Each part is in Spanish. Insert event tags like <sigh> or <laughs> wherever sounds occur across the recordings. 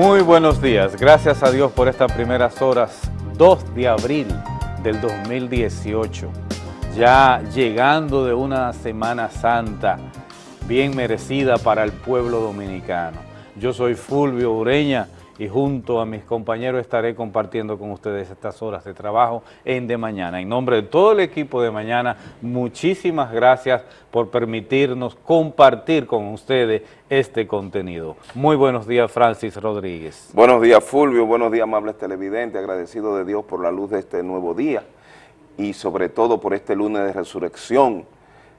Muy buenos días, gracias a Dios por estas primeras horas, 2 de abril del 2018, ya llegando de una Semana Santa bien merecida para el pueblo dominicano. Yo soy Fulvio Ureña, y junto a mis compañeros estaré compartiendo con ustedes estas horas de trabajo en De Mañana. En nombre de todo el equipo de Mañana, muchísimas gracias por permitirnos compartir con ustedes este contenido. Muy buenos días, Francis Rodríguez. Buenos días, Fulvio. Buenos días, amables televidentes. Agradecido de Dios por la luz de este nuevo día y sobre todo por este lunes de resurrección,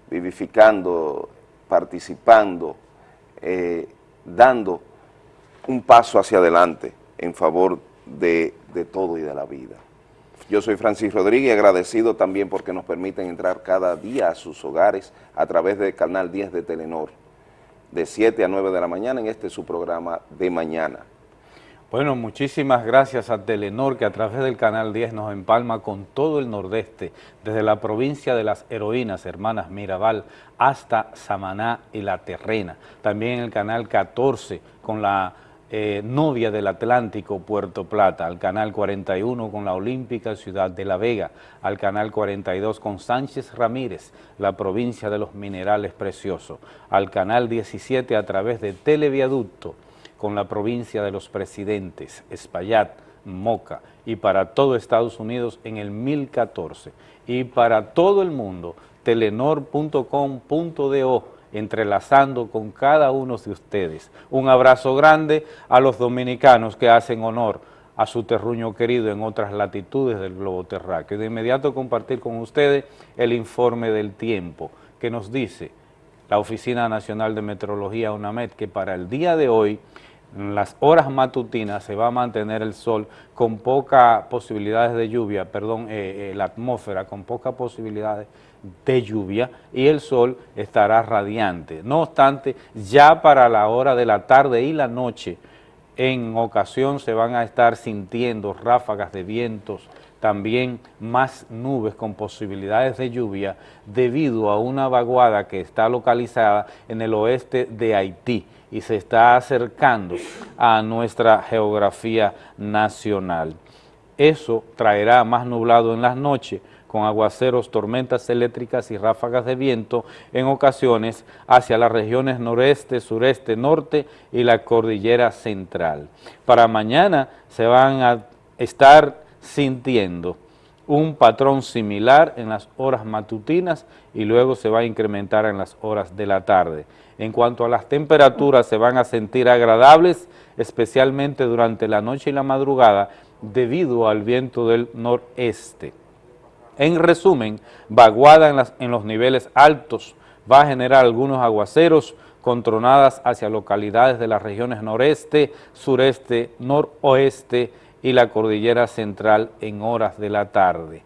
vivificando, participando, eh, dando un paso hacia adelante en favor de, todo y de la vida. Yo soy Francis Rodríguez, agradecido también porque nos permiten entrar cada día a sus hogares a través del canal 10 de Telenor, de 7 a 9 de la mañana en este su programa de mañana. Bueno, muchísimas gracias a Telenor que a través del Canal 10 nos empalma con todo el nordeste, desde la provincia de las heroínas, hermanas Mirabal, hasta Samaná y La Terrena. También el Canal 14 con la eh, novia del Atlántico, Puerto Plata, al Canal 41 con la Olímpica Ciudad de La Vega, al Canal 42 con Sánchez Ramírez, la provincia de los minerales preciosos, al Canal 17 a través de Televiaducto con la provincia de los presidentes, Espaillat, Moca, y para todo Estados Unidos en el 1014, y para todo el mundo, telenor.com.do, entrelazando con cada uno de ustedes. Un abrazo grande a los dominicanos que hacen honor a su terruño querido en otras latitudes del globo terráqueo. De inmediato compartir con ustedes el informe del tiempo que nos dice la Oficina Nacional de Meteorología UNAMED que para el día de hoy en las horas matutinas se va a mantener el sol con pocas posibilidades de lluvia, perdón, eh, eh, la atmósfera con pocas posibilidades de lluvia y el sol estará radiante. No obstante, ya para la hora de la tarde y la noche, en ocasión se van a estar sintiendo ráfagas de vientos, también más nubes con posibilidades de lluvia debido a una vaguada que está localizada en el oeste de Haití y se está acercando a nuestra geografía nacional. Eso traerá más nublado en las noches, con aguaceros, tormentas eléctricas y ráfagas de viento en ocasiones hacia las regiones noreste, sureste, norte y la cordillera central. Para mañana se van a estar sintiendo un patrón similar en las horas matutinas y luego se va a incrementar en las horas de la tarde. En cuanto a las temperaturas, se van a sentir agradables, especialmente durante la noche y la madrugada, debido al viento del noreste. En resumen, vaguada en, en los niveles altos va a generar algunos aguaceros con tronadas hacia localidades de las regiones noreste, sureste, noroeste y la cordillera central en horas de la tarde.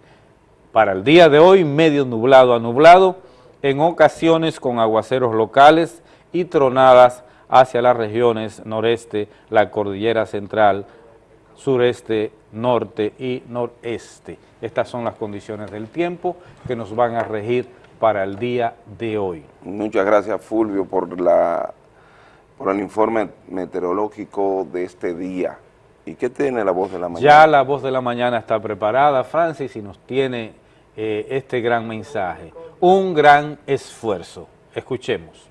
Para el día de hoy, medio nublado a nublado, en ocasiones con aguaceros locales y tronadas hacia las regiones noreste, la cordillera central, sureste, norte y noreste. Estas son las condiciones del tiempo que nos van a regir para el día de hoy. Muchas gracias Fulvio por, la, por el informe meteorológico de este día. ¿Y qué tiene la voz de la mañana? Ya la voz de la mañana está preparada, Francis, y nos tiene eh, este gran mensaje. Un gran esfuerzo. Escuchemos.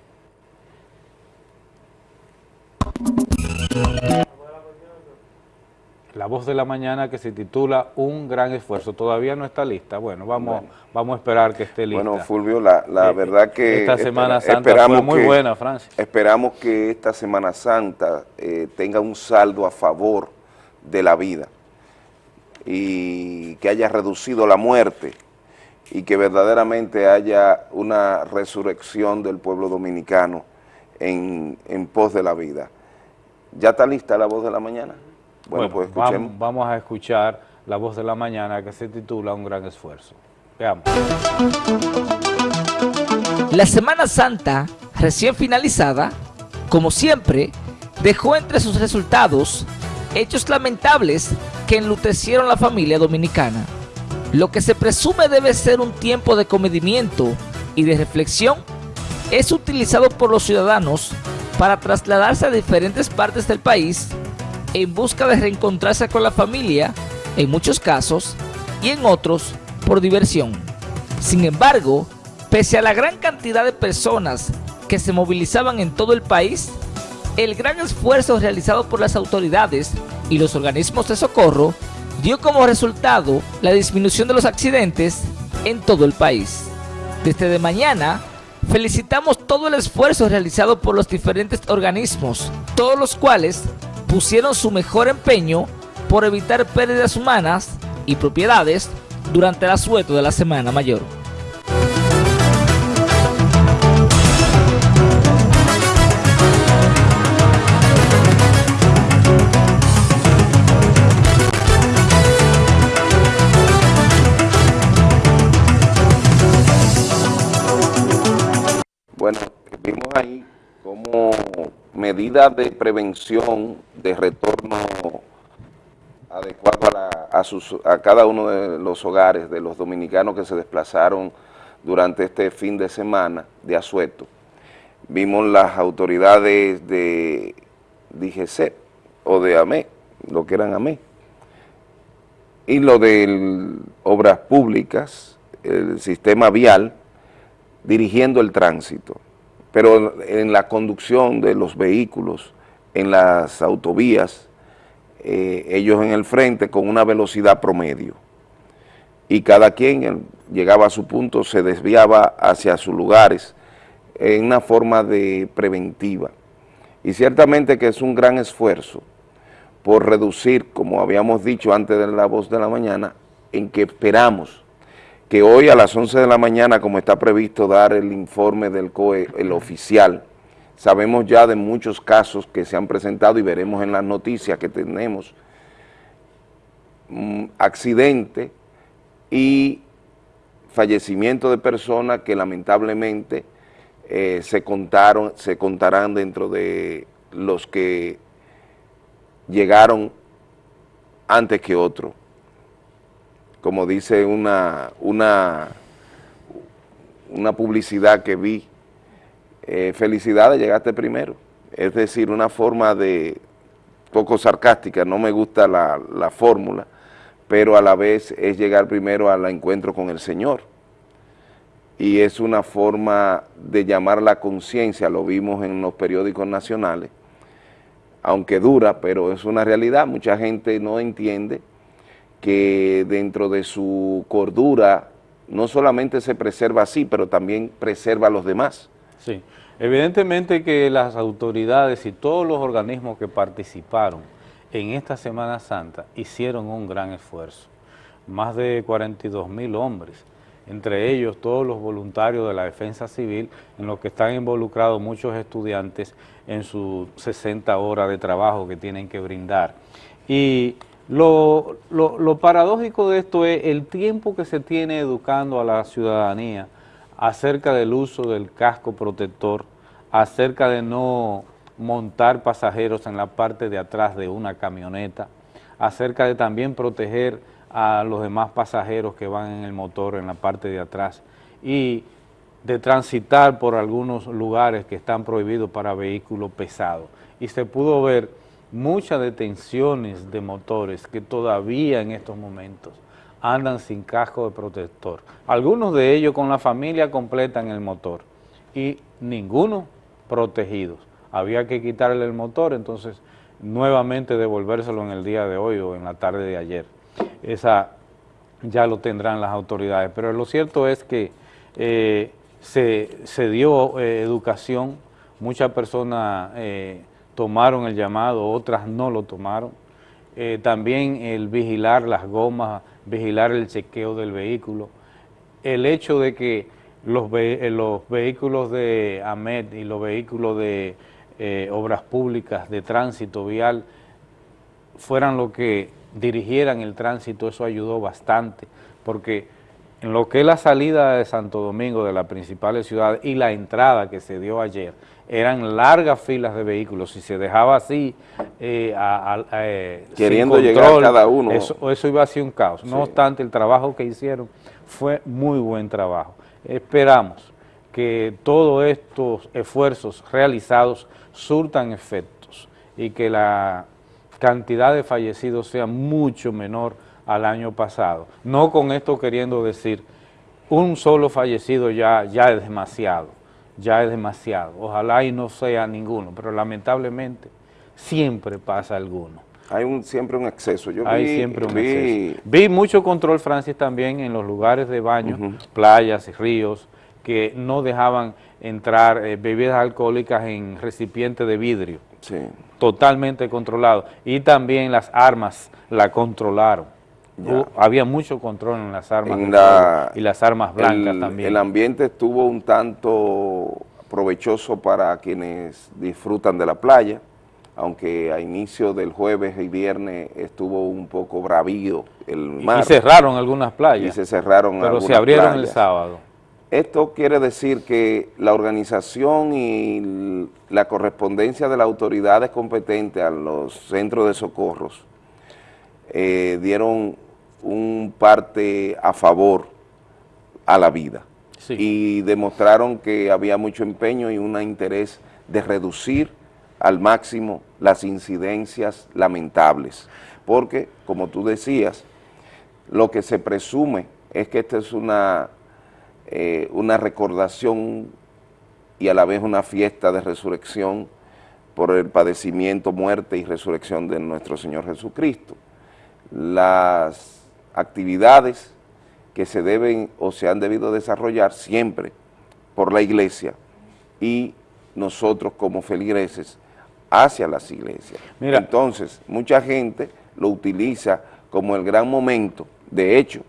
La voz de la mañana que se titula Un gran esfuerzo. Todavía no está lista. Bueno, vamos, vamos a esperar que esté lista. Bueno, Fulvio, la, la eh, verdad que... Esta Semana Santa fue muy buena, Francia. Esperamos que esta Semana Santa eh, tenga un saldo a favor de la vida y que haya reducido la muerte y que verdaderamente haya una resurrección del pueblo dominicano en, en pos de la vida. ¿Ya está lista la voz de la mañana? Bueno, pues escuchemos. Vamos, a escuchar la voz de la mañana que se titula Un gran esfuerzo. Veamos. La Semana Santa, recién finalizada, como siempre, dejó entre sus resultados hechos lamentables que enlutecieron la familia dominicana. Lo que se presume debe ser un tiempo de comedimiento y de reflexión es utilizado por los ciudadanos para trasladarse a diferentes partes del país en busca de reencontrarse con la familia, en muchos casos, y en otros por diversión. Sin embargo, pese a la gran cantidad de personas que se movilizaban en todo el país, el gran esfuerzo realizado por las autoridades y los organismos de socorro dio como resultado la disminución de los accidentes en todo el país. Desde de mañana, felicitamos todo el esfuerzo realizado por los diferentes organismos, todos los cuales pusieron su mejor empeño por evitar pérdidas humanas y propiedades durante el asueto de la Semana Mayor. Medida de prevención, de retorno adecuado a, a, cada uno de los hogares de los dominicanos que se desplazaron durante este fin de semana de asueto. Vimos las autoridades de DGC o de AME, lo que eran AME, y lo de obras públicas, el sistema vial, dirigiendo el tránsito, pero en la conducción de los vehículos, en las autovías, eh, ellos en el frente con una velocidad promedio. Y cada quien llegaba a su punto, se desviaba hacia sus lugares en una forma de preventiva. Y ciertamente que es un gran esfuerzo por reducir, como habíamos dicho antes de la voz de la mañana, en que esperamos que hoy a las 11 de la mañana, como está previsto dar el informe del COE, el oficial, sabemos ya de muchos casos que se han presentado y veremos en las noticias que tenemos mm, accidente y fallecimiento de personas que lamentablemente eh, se contaron, se contarán dentro de los que llegaron antes que otros como dice una, una, una publicidad que vi, eh, felicidades, llegaste primero. Es decir, una forma de, poco sarcástica, no me gusta la, la fórmula, pero a la vez es llegar primero al encuentro con el Señor. Y es una forma de llamar la conciencia, lo vimos en los periódicos nacionales, aunque dura, pero es una realidad, mucha gente no entiende que dentro de su cordura no solamente se preserva así, pero también preserva a los demás. Sí, evidentemente que las autoridades y todos los organismos que participaron en esta Semana Santa hicieron un gran esfuerzo. Más de 42 mil hombres, entre ellos todos los voluntarios de la defensa civil, en los que están involucrados muchos estudiantes en sus 60 horas de trabajo que tienen que brindar. Y lo, lo, paradójico de esto es el tiempo que se tiene educando a la ciudadanía acerca del uso del casco protector, acerca de no montar pasajeros en la parte de atrás de una camioneta, acerca de también proteger a los demás pasajeros que van en el motor en la parte de atrás y de transitar por algunos lugares que están prohibidos para vehículos pesados. Y se pudo ver muchas detenciones de motores que todavía en estos momentos andan sin casco de protector. Algunos de ellos con la familia completa en el motor y ninguno protegidos. Había que quitarle el motor, entonces nuevamente devolvérselo en el día de hoy o en la tarde de ayer. Esa ya lo tendrán las autoridades, pero lo cierto es que eh, se, dio eh, educación, muchas personas... Eh, tomaron el llamado, otras no lo tomaron. Eh, también el vigilar las gomas, vigilar el chequeo del vehículo. El hecho de que los, eh, los vehículos de AMED y los vehículos de eh, obras públicas, de tránsito vial, fueran lo que dirigieran el tránsito, eso ayudó bastante, porque en lo que es la salida de Santo Domingo de las principales ciudades y la entrada que se dio ayer, eran largas filas de vehículos, si se dejaba así, eh, eh, queriendo llegar cada uno. Eso, eso, iba a ser un caos. No obstante, el trabajo que hicieron fue muy buen trabajo. Esperamos que todos estos esfuerzos realizados surtan efectos y que la cantidad de fallecidos sea mucho menor al año pasado. No con esto queriendo decir, un solo fallecido ya, ya es demasiado, ya es demasiado. Ojalá y no sea ninguno, pero lamentablemente siempre pasa alguno. Hay un, siempre un exceso. Yo Hay vi, siempre un exceso. Vi mucho control, Francis, también en los lugares de baño, playas y ríos, que no dejaban entrar eh, bebidas alcohólicas en recipientes de vidrio. Sí. Totalmente controlado. Y también las armas la controlaron. Había mucho control en las armas y las armas blancas también. El ambiente estuvo un tanto provechoso para quienes disfrutan de la playa, aunque a inicio del jueves y viernes estuvo un poco bravío el mar. Y cerraron algunas playas. Y se cerraron Pero se abrieron el sábado. Esto quiere decir que la organización y la correspondencia de las autoridades competentes a los centros de socorros eh, dieron un parte a favor a la vida. Y demostraron que había mucho empeño y un interés de reducir al máximo las incidencias lamentables, porque, como tú decías, lo que se presume es que esta es una eh, una recordación y a la vez una fiesta de resurrección por el padecimiento, muerte y resurrección de nuestro Señor Jesucristo. Las actividades que se deben o se han debido desarrollar siempre por la iglesia y nosotros como feligreses hacia las iglesias. Mira. Entonces, mucha gente lo utiliza como el gran momento. De hecho,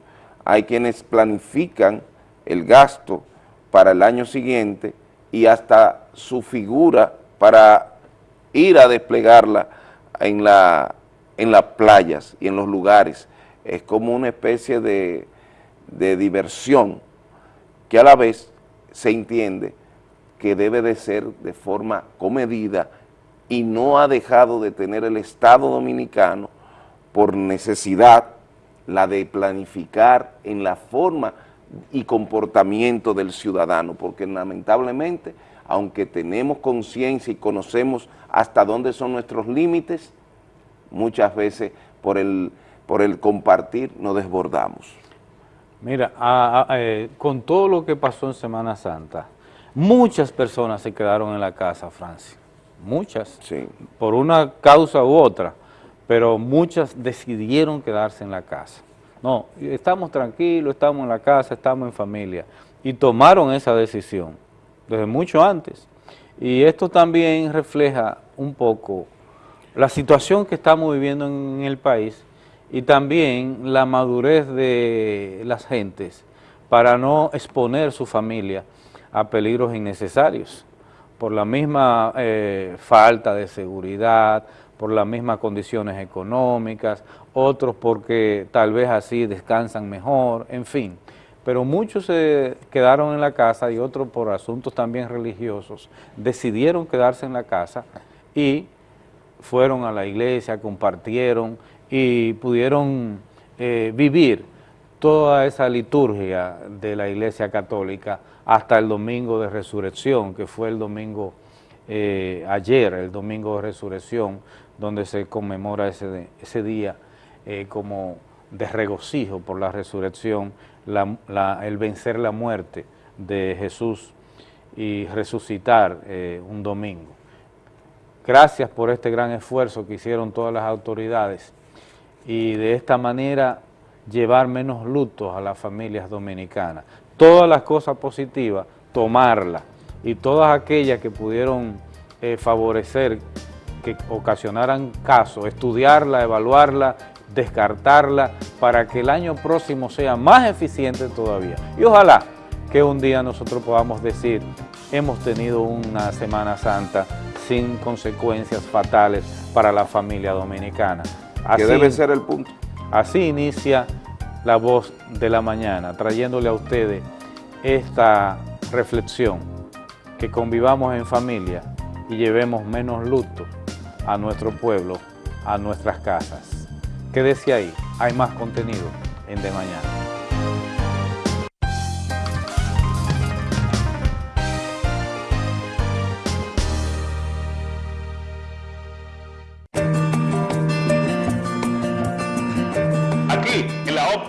hay quienes planifican el gasto para el año siguiente y hasta su figura para ir a desplegarla en, la, en las playas y en los lugares. Es como una especie de, de diversión que a la vez se entiende que debe de ser de forma comedida y no ha dejado de tener el Estado Dominicano por necesidad la de planificar en la forma y comportamiento del ciudadano, porque lamentablemente, aunque tenemos conciencia y conocemos hasta dónde son nuestros límites, muchas veces por el, por el compartir nos desbordamos. Mira, eh, con todo lo que pasó en Semana Santa, muchas personas se quedaron en la casa, Francia, muchas, sí. por una causa u otra, pero muchas decidieron quedarse en la casa. No, estamos tranquilos, estamos en la casa, estamos en familia. Y tomaron esa decisión desde mucho antes. Y esto también refleja un poco la situación que estamos viviendo en el país y también la madurez de las gentes para no exponer su familia a peligros innecesarios por la misma eh, falta de seguridad, por las mismas condiciones económicas, otros porque tal vez así descansan mejor, en fin. Pero muchos se quedaron en la casa y otros por asuntos también religiosos decidieron quedarse en la casa y fueron a la iglesia, compartieron y pudieron eh, vivir toda esa liturgia de la iglesia católica hasta el domingo de resurrección, que fue el domingo eh, ayer, el domingo de resurrección, donde se conmemora ese, ese día eh, como de regocijo por la resurrección, el vencer la muerte de Jesús y resucitar un domingo. Gracias por este gran esfuerzo que hicieron todas las autoridades y de esta manera llevar menos lutos a las familias dominicanas. Todas las cosas positivas, tomarlas y todas aquellas que pudieron eh, favorecer que ocasionaran caso, estudiarla, evaluarla, descartarla, para que el año próximo sea más eficiente todavía. Y ojalá que un día nosotros podamos decir, hemos tenido una Semana Santa sin consecuencias fatales para la familia dominicana. Así, que debe ser el punto. Así inicia la voz de la mañana, trayéndole a ustedes esta reflexión, que convivamos en familia y llevemos menos luto a nuestro pueblo, a nuestras casas. Quédese ahí, hay más contenido en De Mañana.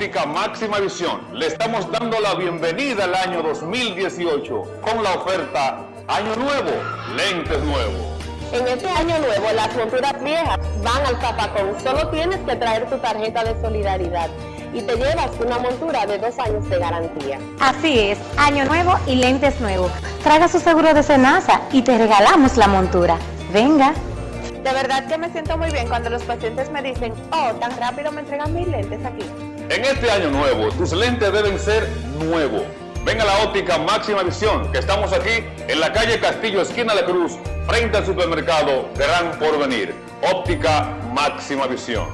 Óptica máxima visión. Le estamos dando la bienvenida al año 2018 con la oferta Año Nuevo, lentes nuevos. En este año nuevo, las monturas viejas van al zapacón. Solo tienes que traer tu tarjeta de solidaridad y te llevas una montura de dos años de garantía. Así es, año nuevo y lentes nuevos. Traiga su seguro de cenaza y te regalamos la montura. Venga. De verdad que me siento muy bien cuando los pacientes me dicen, oh, tan rápido me entregan mis lentes aquí. En este año nuevo, tus lentes deben ser nuevos. Ven a la óptica Máxima Visión, que estamos aquí en la calle Castillo, esquina de Cruz, frente al supermercado Gran Porvenir. Óptica Máxima Visión.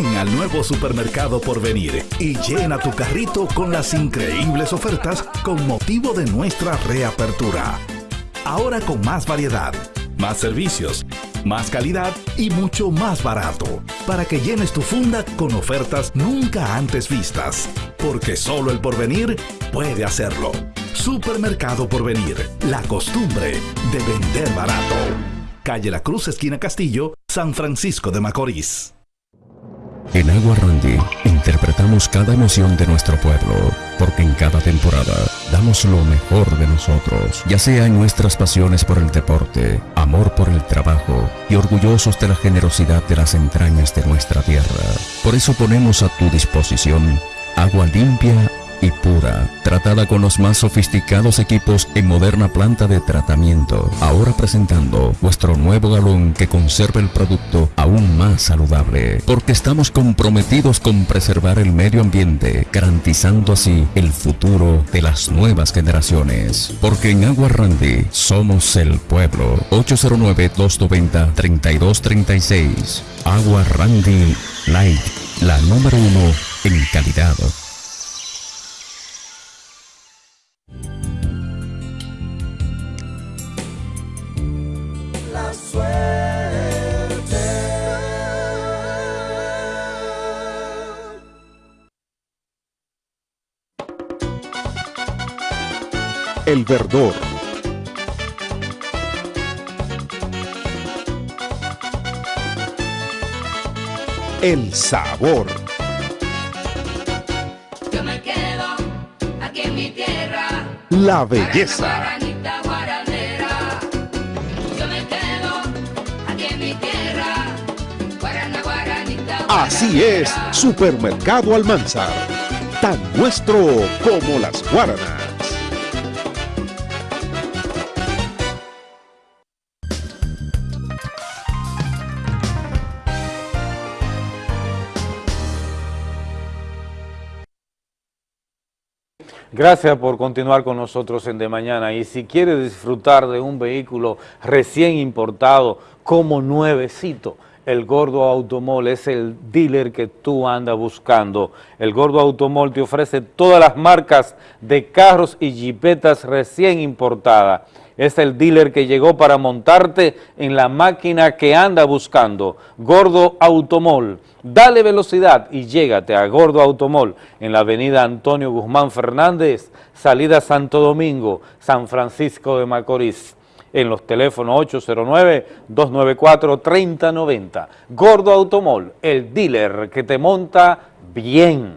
Ven al nuevo supermercado por venir y llena tu carrito con las increíbles ofertas con motivo de nuestra reapertura. Ahora con más variedad, más servicios, más calidad y mucho más barato, para que llenes tu funda con ofertas nunca antes vistas, porque solo el porvenir puede hacerlo. Supermercado Porvenir, la costumbre de vender barato. Calle La Cruz, esquina Castillo, San Francisco de Macorís. En Agua Randy interpretamos cada emoción de nuestro pueblo, porque en cada temporada damos lo mejor de nosotros, ya sea en nuestras pasiones por el deporte, amor por el trabajo y orgullosos de la generosidad de las entrañas de nuestra tierra. Por eso ponemos a tu disposición agua limpia y pura, tratada con los más sofisticados equipos en moderna planta de tratamiento. Ahora presentando vuestro nuevo galón que conserva el producto aún más saludable, porque estamos comprometidos con preservar el medio ambiente, garantizando así el futuro de las nuevas generaciones. Porque en Agua Randy somos el pueblo. 809-290-3236. Agua Randy Light, la número uno en calidad. El verdor. El sabor. Yo me quedo aquí en mi tierra. La belleza. Así es, Supermercado Almanzar. Tan nuestro como las guaranas. Gracias por continuar con nosotros en De Mañana y si quieres disfrutar de un vehículo recién importado como nuevecito, el Gordo Automol es el dealer que tú andas buscando. El Gordo Automol te ofrece todas las marcas de carros y jipetas recién importadas. Es el dealer que llegó para montarte en la máquina que anda buscando. Gordo Automol. Dale velocidad y llégate a Gordo Automol en la avenida Antonio Guzmán Fernández, salida Santo Domingo, San Francisco de Macorís en los teléfonos 809-294-3090. Gordo Automol, el dealer que te monta bien.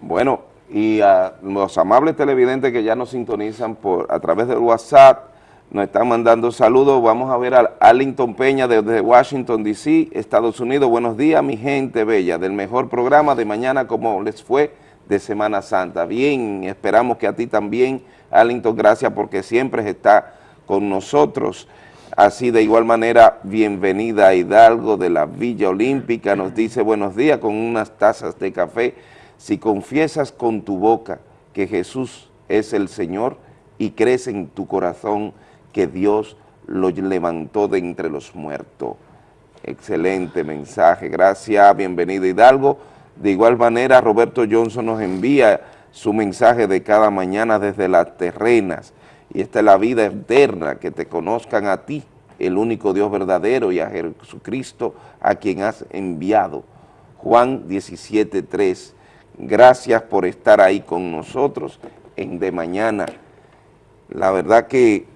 Bueno, y a los amables televidentes que ya nos sintonizan por a través del WhatsApp, nos están mandando saludos. Vamos a ver a Arlington Peña desde Washington, D.C., Estados Unidos. Buenos días, mi gente bella, del mejor programa de mañana, como les fue de Semana Santa. Bien, esperamos que a ti también, Arlington, gracias porque siempre está con nosotros. Así de igual manera, bienvenida a Hidalgo de la Villa Olímpica, nos dice buenos días con unas tazas de café. Si confiesas con tu boca que Jesús es el Señor y crees en tu corazón que Dios lo levantó de entre los muertos, Excelente mensaje, gracias, bienvenido Hidalgo. De igual manera, Roberto Johnson nos envía su mensaje de cada mañana desde las terrenas, y esta es la vida eterna, que te conozcan a ti, el único Dios verdadero, y a Jesucristo, a quien has enviado. Juan 17.3, gracias por estar ahí con nosotros en De Mañana. La verdad que,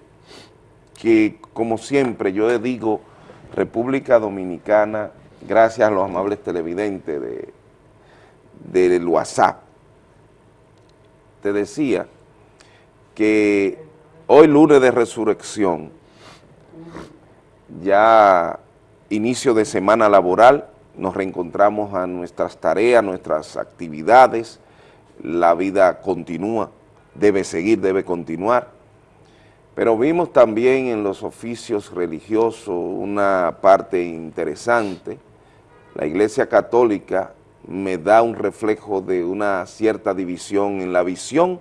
que como siempre, yo le digo, República Dominicana, gracias a los amables televidentes de, del WhatsApp, te decía que hoy lunes de resurrección, ya inicio de semana laboral, nos reencontramos a nuestras tareas, nuestras actividades, la vida continúa, debe seguir, debe continuar, pero vimos también en los oficios religiosos una parte interesante. La Iglesia Católica me da un reflejo de una cierta división en la visión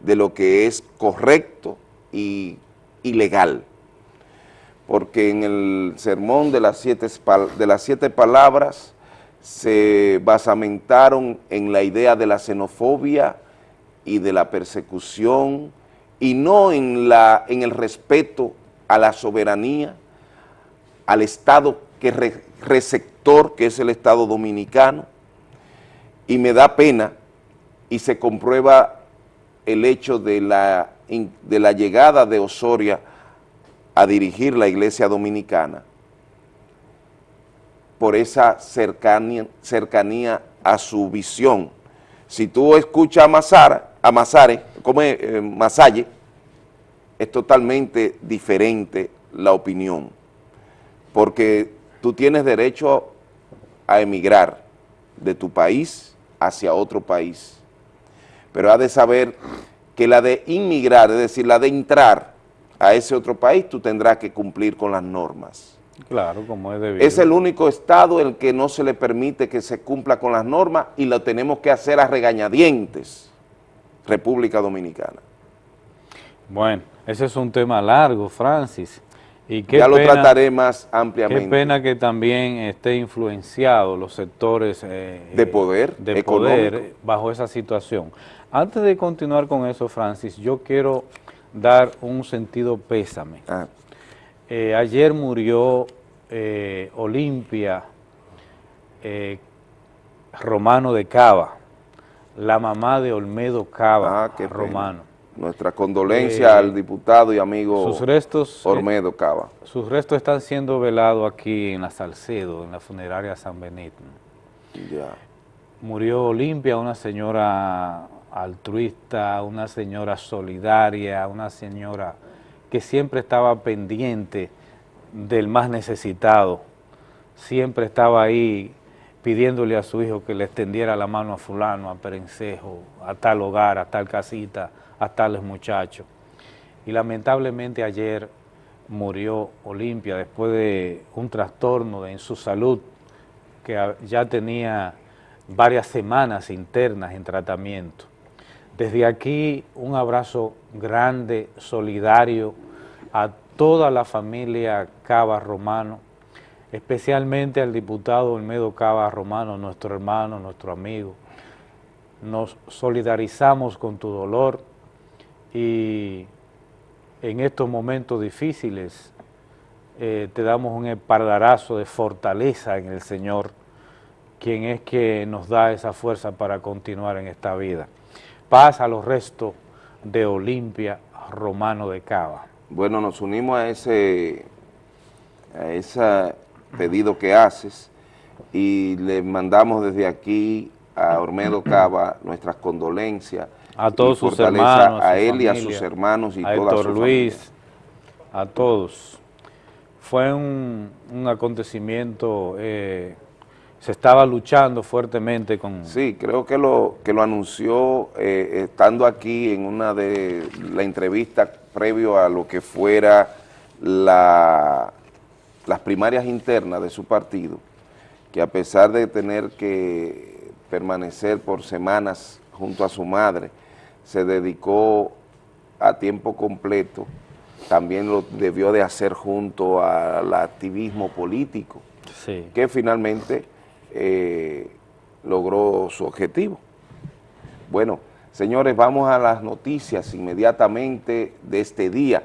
de lo que es correcto y, legal. Porque en el sermón de las, siete, de las siete palabras se basamentaron en la idea de la xenofobia y de la persecución, y no en, la, en el respeto a la soberanía, al Estado que receptor, que es el Estado dominicano, y me da pena y se comprueba el hecho de la, de la llegada de Osoria a dirigir la iglesia dominicana por esa cercanía, cercanía a su visión. Si tú escuchas a Mazara, a Mazare, como eh, Masalle, es totalmente diferente la opinión, porque tú tienes derecho a emigrar de tu país hacia otro país, pero has de saber que la de inmigrar, es decir, la de entrar a ese otro país, tú tendrás que cumplir con las normas. Claro, como es debido. Es el único estado el que no se le permite que se cumpla con las normas y lo tenemos que hacer a regañadientes. República Dominicana. Bueno, ese es un tema largo, Francis. Y qué ya lo trataré más ampliamente. Qué pena que también esté influenciado los sectores eh, de poder, de poder bajo esa situación. Antes de continuar con eso, Francis, yo quiero dar un sentido pésame. Ah. Eh, ayer murió eh, Olimpia Romano de Cava la mamá de Olmedo Cava, ah, Romano. Nuestra condolencia eh, al diputado y amigo sus restos, eh, Olmedo Cava. sus restos están siendo velados aquí en la Salcedo, en la funeraria San Benito. Ya. Murió Olimpia, una señora altruista, una señora solidaria, una señora que siempre estaba pendiente del más necesitado, siempre estaba ahí pidiéndole a su hijo que le extendiera la mano a fulano, a Perencejo, a tal hogar, a tal casita, a tales muchachos. Y lamentablemente ayer murió Olimpia después de un trastorno en su salud que ya tenía varias semanas internas en tratamiento. Desde aquí un abrazo grande, solidario a toda la familia Cava Romano, especialmente al diputado Olmedo Cava Romano, nuestro hermano, nuestro amigo. Nos solidarizamos con tu dolor y en estos momentos difíciles eh, te damos un espaldarazo de fortaleza en el Señor, quien es que nos da esa fuerza para continuar en esta vida. Paz a los restos de Olimpia Romano de Cava. Bueno, nos unimos a ese a esa pedido que haces y le mandamos desde aquí a Ormedo <clears throat> Cava nuestras condolencias. A todos sus hermanos, a, él y a sus hermanos y a toda Héctor Luis, a todos. Fue un, acontecimiento, eh, se estaba luchando fuertemente con... Sí, creo que lo, que lo anunció eh, estando aquí en una de la entrevista previo a lo que fuera la las primarias internas de su partido, que a pesar de tener que permanecer por semanas junto a su madre, se dedicó a tiempo completo, también lo debió de hacer junto al activismo político. Sí. que finalmente eh, logró su objetivo. Bueno, señores, vamos a las noticias inmediatamente de este día.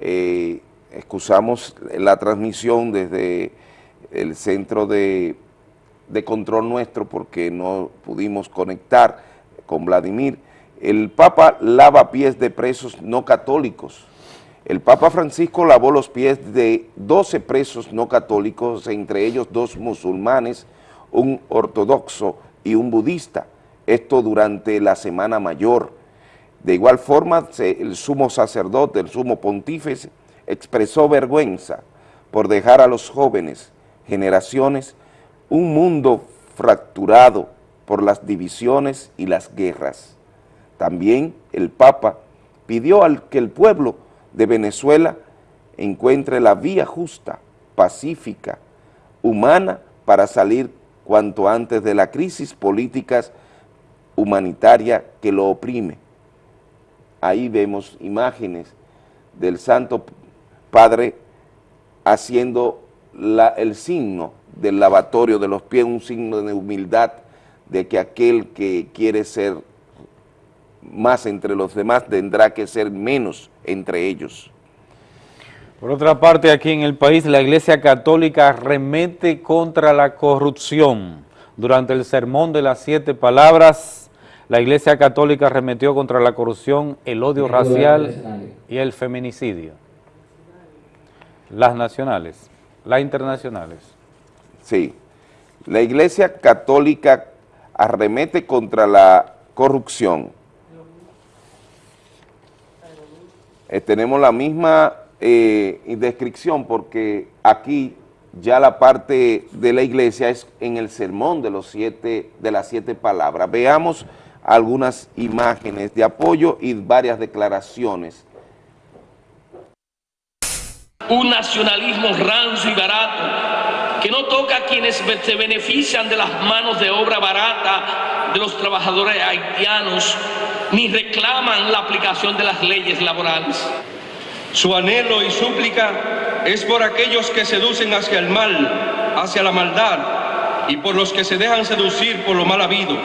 Eh, excusamos la transmisión desde el centro de, de control nuestro porque no pudimos conectar con Vladimir. El Papa lava pies de presos no católicos. El Papa Francisco lavó los pies de 12 presos no católicos, entre ellos dos musulmanes, un ortodoxo y un budista, esto durante la Semana Mayor. De igual forma, el sumo sacerdote, el sumo pontífice, expresó vergüenza por dejar a los jóvenes, generaciones, un mundo fracturado por las divisiones y las guerras. También el Papa pidió al que el pueblo de Venezuela encuentre la vía justa, pacífica, humana para salir cuanto antes de la crisis política humanitaria que lo oprime. Ahí vemos imágenes del Santo Padre haciendo el signo del lavatorio de los pies, un signo de humildad de que aquel que quiere ser más entre los demás tendrá que ser menos entre ellos. Por otra parte, aquí en el país, la Iglesia Católica remete contra la corrupción. Durante el sermón de las siete palabras, la Iglesia Católica remetió contra la corrupción, el odio racial y el feminicidio. Las nacionales, las internacionales. Sí, la Iglesia Católica arremete contra la corrupción. Eh, tenemos la misma eh, descripción porque aquí ya la parte de la iglesia es en el sermón de, los siete, de las siete palabras. Veamos algunas imágenes de apoyo y varias declaraciones. un nacionalismo rancio y barato que no toca a quienes se benefician de las manos de obra barata de los trabajadores haitianos ni reclaman la aplicación de las leyes laborales. Su anhelo y súplica es por aquellos que seducen hacia el mal, hacia la maldad, y por los que se dejan seducir por lo mal habido,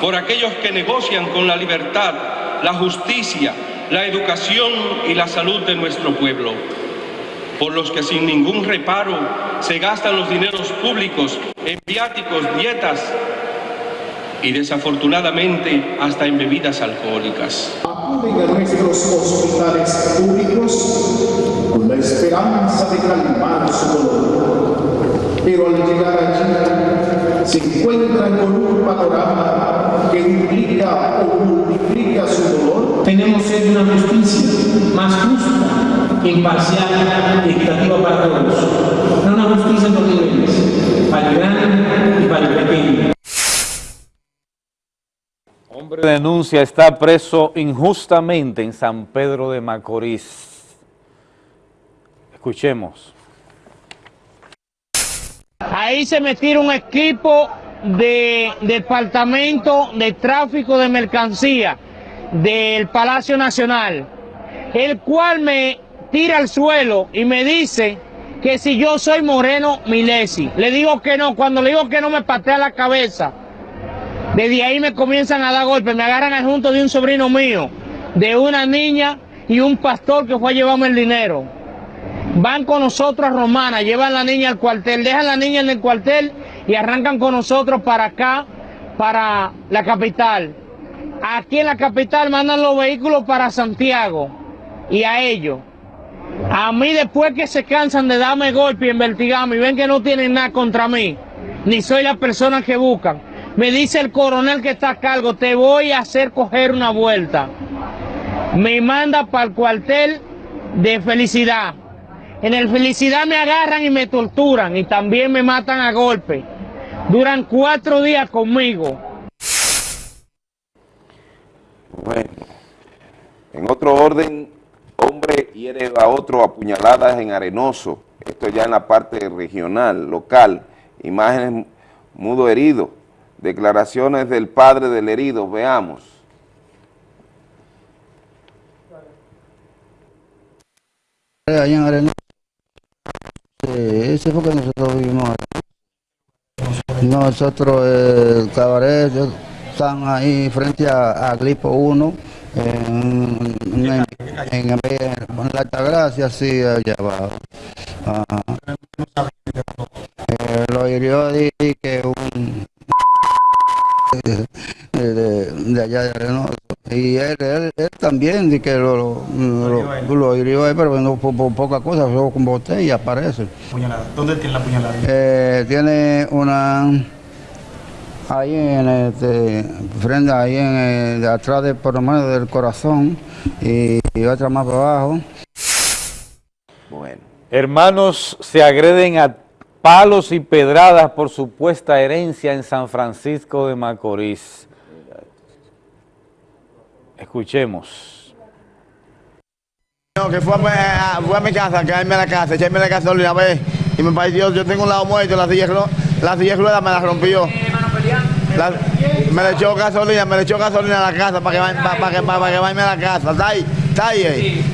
por aquellos que negocian con la libertad, la justicia, la educación y la salud de nuestro pueblo, por los que sin ningún reparo se gastan los dineros públicos en viáticos, dietas y desafortunadamente hasta en bebidas alcohólicas. Acuden a nuestros hospitales públicos con la esperanza de calmar su dolor. Pero al llegar allí se encuentran con un panorama que duplica o multiplica su dolor. Tenemos de una justicia más justa, imparcial y equitativa para todos. No una justicia por niveles, para el grande y para el pequeño. Denuncia está preso injustamente en San Pedro de Macorís. Escuchemos. Ahí se metieron un equipo de departamento de tráfico de mercancía del Palacio Nacional, el cual me tira al suelo y me dice que si yo soy Moreno Milesi. Le digo que no, cuando le digo que no me patea la cabeza. Desde ahí me comienzan a dar golpes, me agarran al junto de un sobrino mío, de una niña y un pastor que fue a llevarme el dinero. Van con nosotros a Romana, llevan la niña al cuartel, dejan la niña en el cuartel y arrancan con nosotros para acá, para la capital. Aquí en la capital mandan los vehículos para Santiago y a ellos. A mí después que se cansan de darme golpe y investigarme y ven que no tienen nada contra mí, ni soy la persona que buscan, me dice el coronel que está a cargo, te voy a hacer coger una vuelta. Me manda para el cuartel de felicidad. En el felicidad me agarran y me torturan y también me matan a golpe. Duran cuatro días conmigo. Bueno, en otro orden, hombre hiere a otro a puñaladas en Arenoso, esto ya en la parte regional, local, imágenes mudo herido, declaraciones del padre del herido, veamos. allá en. Eh, ese fue que nosotros vivimos. Nosotros, el cabaret, están ahí frente a, a Glipo 1, en, en, en, en, la Altagracia, sí, allá abajo. Ajá. Eh, lo hirió di que un de, de- de allá de Reynoso. Y él, él, él también di que lo, lo, lo, lo hirió a él, pero no por, por poca cosa, solo con botella parece. Puñalada. ¿Dónde tiene la puñalada? Eh, tiene una ahí en este frente ahí en el- de atrás de por lo menos del corazón y, y otra más para abajo. Bueno. Hermanos se agreden a palos y pedradas por supuesta herencia en San Francisco de Macorís. Escuchemos. No, que fue a, a- fue a mi casa, a caerme a la casa, echarme la gasolina, ve, y me pareció, yo tengo un lado muerto, la silla, de ru- la silla de ruedas me la rompió. La- me le echó gasolina, me le echó gasolina a la casa para que, vaya- para, para que, para que vaya a la casa, está ahí, está ahí. eh.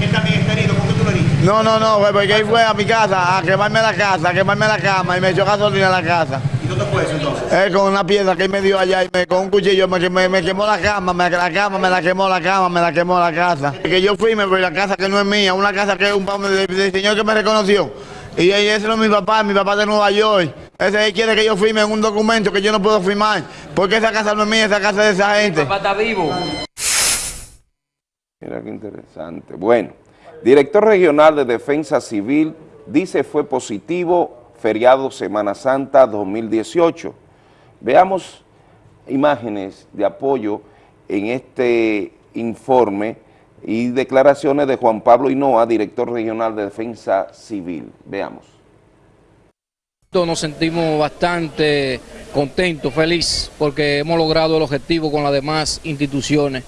Él también está herido, ¿por qué tú lo heriste? No, no, no, fue porque él fue a mi casa a quemarme la casa, a quemarme la cama y me echó gasolina a la casa. ¿Y dónde fue eso entonces? Él con una piedra que él me dio allá y me, con un cuchillo me, me, me quemó la cama, me, la cama, me la quemó la cama, me la quemó la casa. Que yo fui, me fui a la casa que no es mía, una casa que es un del, del señor que me reconoció. Y ahí ese no es mi papá, mi papá de Nueva York. Ese él quiere que yo firme un documento que yo no puedo firmar. Porque esa casa no es mía, esa casa es de esa gente. Papá está vivo. Mira qué interesante. Bueno, director regional de Defensa Civil dice fue positivo feriado Semana Santa 2018. Veamos imágenes de apoyo en este informe y declaraciones de Juan Pablo Hinoa, director regional de Defensa Civil. Veamos. Nos sentimos bastante contentos, felices, porque hemos logrado el objetivo con las demás instituciones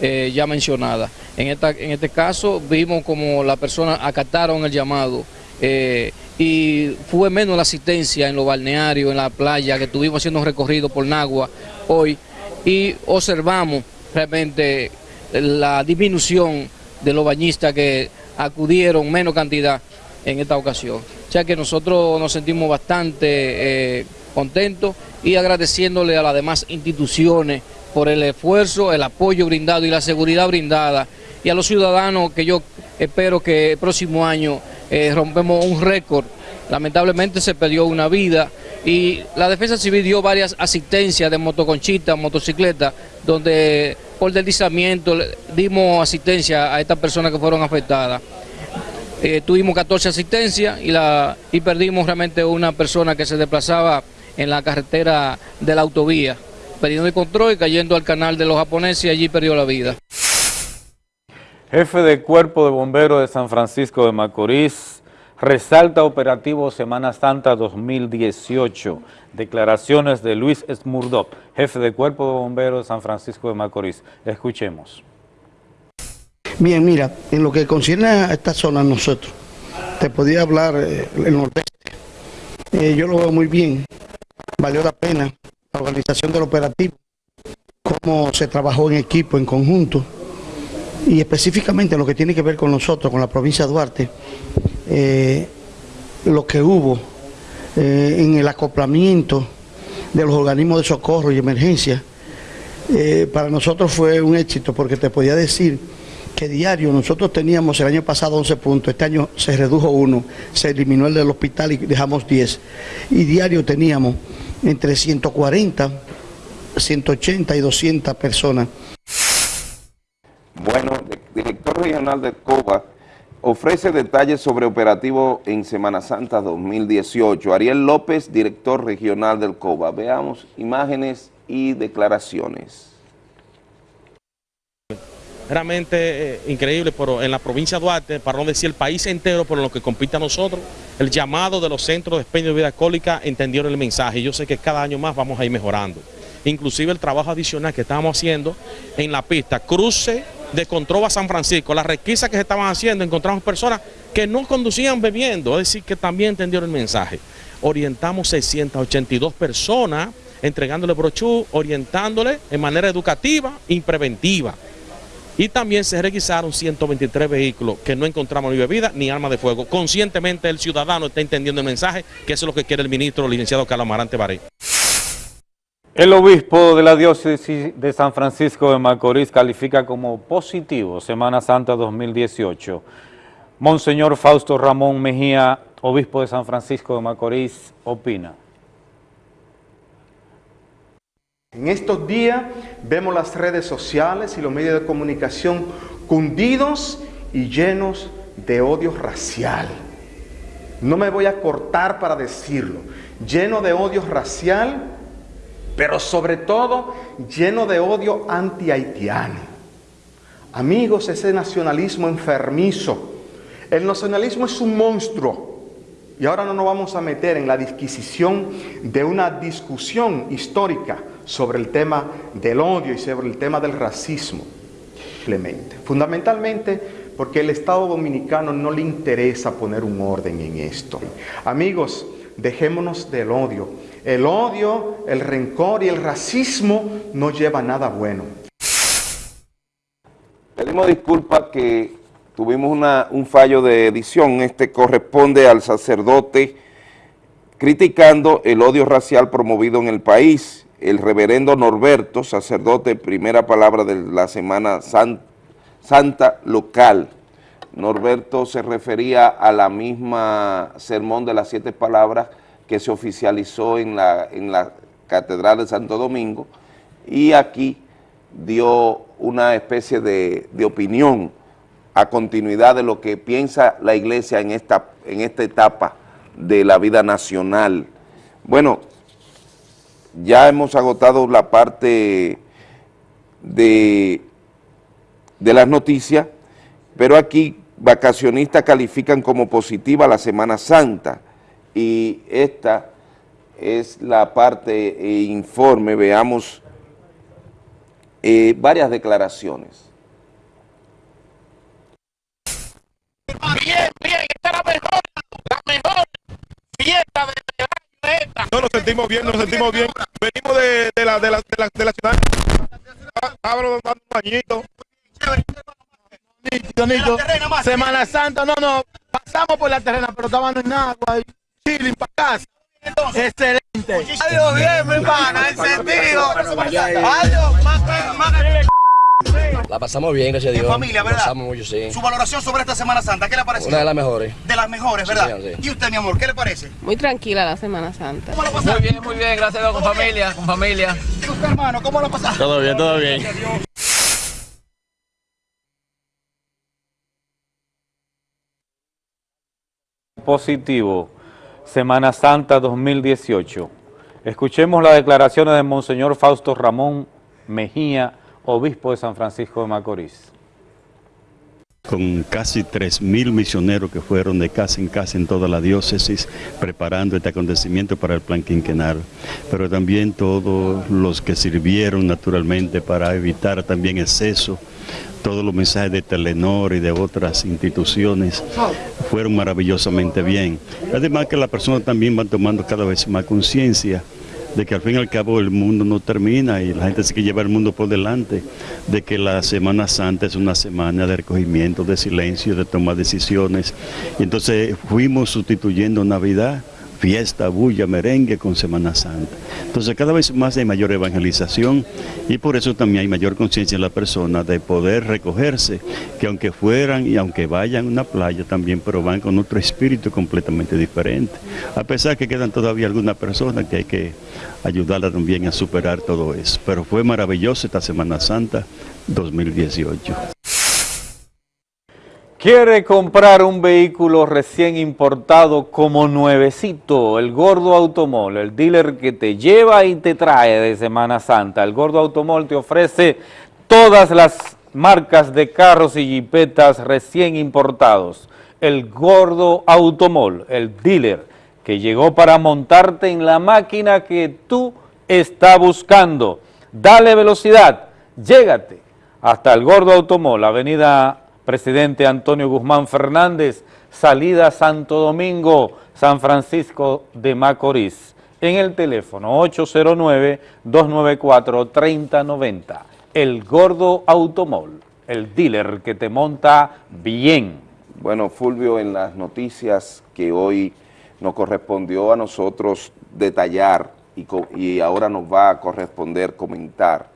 eh, ya mencionadas. En este caso vimos como las personas acataron el llamado eh, y fue menos la asistencia en los balnearios, en la playa, que estuvimos haciendo un recorrido por Nagua hoy y observamos realmente la disminución de los bañistas que acudieron menos cantidad en esta ocasión. O sea que nosotros nos sentimos bastante eh, contentos y agradeciéndole a las demás instituciones por el esfuerzo, el apoyo brindado y la seguridad brindada y a los ciudadanos que yo espero que el próximo año eh, rompemos un récord. Lamentablemente se perdió una vida y la Defensa Civil dio varias asistencias de motoconchitas, motocicletas, donde por deslizamiento dimos asistencia a estas personas que fueron afectadas. Eh, tuvimos 14 asistencias y, la, y perdimos realmente una persona que se desplazaba en la carretera de la autovía, perdiendo el control y cayendo al canal de los japoneses y allí perdió la vida. Jefe de Cuerpo de Bomberos de San Francisco de Macorís resalta operativo Semana Santa 2018. Declaraciones de Luis Smurdop, jefe de Cuerpo de Bomberos de San Francisco de Macorís. Escuchemos. Bien, mira, en lo que concierne a esta zona nosotros, te podía hablar eh, el nordeste. Eh, yo lo veo muy bien, valió la pena la organización del operativo, cómo se trabajó en equipo, en conjunto, y específicamente lo que tiene que ver con nosotros, con la provincia de Duarte, eh, lo que hubo eh, en el acoplamiento de los organismos de socorro y emergencia, eh, para nosotros fue un éxito porque te podía decir que diario nosotros teníamos el año pasado 11 puntos, este año se redujo uno, se eliminó el del hospital y dejamos 10. Y diario teníamos entre 140, 180 y 200 personas. Bueno, director regional de COBA ofrece detalles sobre operativo en Semana Santa 2018. Ariel López, director regional del COBA. Veamos imágenes y declaraciones. realmente eh, increíble pero en la provincia de Duarte, para no decir el país entero por lo que compite a nosotros, el llamado de los centros de expendio de vida alcohólica entendieron el mensaje yo sé que cada año más vamos a ir mejorando. Inclusive el trabajo adicional que estábamos haciendo en la pista, cruce de Controva a San Francisco, las requisas que se estaban haciendo, encontramos personas que no conducían bebiendo, es decir, que también entendieron el mensaje. Orientamos 682 personas entregándole brochú, orientándole en manera educativa y preventiva Y también se requisaron 123 vehículos que no encontramos ni bebida ni arma de fuego. Conscientemente el ciudadano está entendiendo el mensaje, que eso es lo que quiere el ministro, licenciado Carlos Amarante Baré. El obispo de la diócesis de San Francisco de Macorís califica como positivo Semana Santa 2018. Monseñor Fausto Ramón Mejía, obispo de San Francisco de Macorís, opina. En estos días vemos las redes sociales y los medios de comunicación cundidos y llenos de odio racial. No me voy a cortar para decirlo. Lleno de odio racial, pero sobre todo lleno de odio anti-haitiano. Amigos, ese nacionalismo enfermizo. El nacionalismo es un monstruo. Y ahora no nos vamos a meter en la disquisición de una discusión histórica sobre el tema del odio y sobre el tema del racismo. Fundamentalmente porque el Estado Dominicano no le interesa poner un orden en esto. Amigos, dejémonos del odio. El odio, el rencor y el racismo no lleva nada bueno. Pedimos disculpas que tuvimos un fallo de edición, este corresponde al sacerdote criticando el odio racial promovido en el país. El reverendo Norberto, sacerdote, primera palabra de la Semana San- Santa local. Norberto se refería a la misma sermón de las siete palabras que se oficializó en la, en la Catedral de Santo Domingo y aquí dio una especie de, de opinión a continuidad de lo que piensa la iglesia en esta, en esta etapa de la vida nacional. Bueno, ya hemos agotado la parte de, de las noticias, pero aquí vacacionistas califican como positiva la Semana Santa y esta es la parte eh, informe, veamos eh, varias declaraciones. Bien, bien, esta es la mejor, la mejor fiesta de esta. No, nos sentimos bien, nos sentimos bien. Venimos de, de la, de, la, de, la, de la ciudad. Estábamos dando un bañito. Nítido. Semana Santa, no, no, pasamos por la terrena, pero estaban en agua y chilling para casa. Excelente. Adiós, bien, mi pana, encendido. Adiós, más, más. La pasamos bien, gracias a Dios. En familia, ¿verdad? Pasamos mucho, sí. Su valoración sobre esta Semana Santa, ¿qué le parece? Una de las mejores. De las mejores, Sí, ¿verdad? señor, sí. ¿Y usted, mi amor, qué le parece? Muy tranquila la Semana Santa. Muy bien, muy bien, gracias a Dios, con familia, con familia. ¿Y usted, hermano, cómo lo pasado? Todo bien, todo bien. Positivo, Semana Santa 2018. Escuchemos las declaraciones de Monseñor Fausto Ramón Mejía, obispo de San Francisco de Macorís. con casi 3.000 misioneros que fueron de casa en casa en toda la diócesis preparando este acontecimiento para el plan quinquenal, pero también todos los que sirvieron naturalmente para evitar también exceso, todos los mensajes de Telenor y de otras instituciones fueron maravillosamente bien. Además que las personas también van tomando cada vez más conciencia de que al fin y al cabo el mundo no termina y la gente se que lleva el mundo por delante, de que la Semana Santa es una semana de recogimiento, de silencio, de tomar decisiones. Entonces fuimos sustituyendo Navidad, fiesta, bulla, merengue con Semana Santa. Entonces cada vez más hay mayor evangelización y por eso también hay mayor conciencia en la persona de poder recogerse, que aunque fueran y aunque vayan a una playa también, pero van con otro espíritu completamente diferente. A pesar que quedan todavía algunas personas que hay que ayudarla también a superar todo eso. Pero fue maravilloso esta Semana Santa 2018. Quiere comprar un vehículo recién importado como nuevecito, el Gordo Automol, el dealer que te lleva y te trae de Semana Santa. El Gordo Automol te ofrece todas las marcas de carros y jipetas recién importados. El Gordo Automol, el dealer que llegó para montarte en la máquina que tú estás buscando. Dale velocidad, llégate hasta el Gordo Automol, avenida Presidente Antonio Guzmán Fernández, salida Santo Domingo, San Francisco de Macorís, en el teléfono 809-294-3090. El Gordo Automol, el dealer que te monta bien. Bueno, Fulvio, en las noticias que hoy nos correspondió a nosotros detallar y, y ahora nos va a corresponder comentar,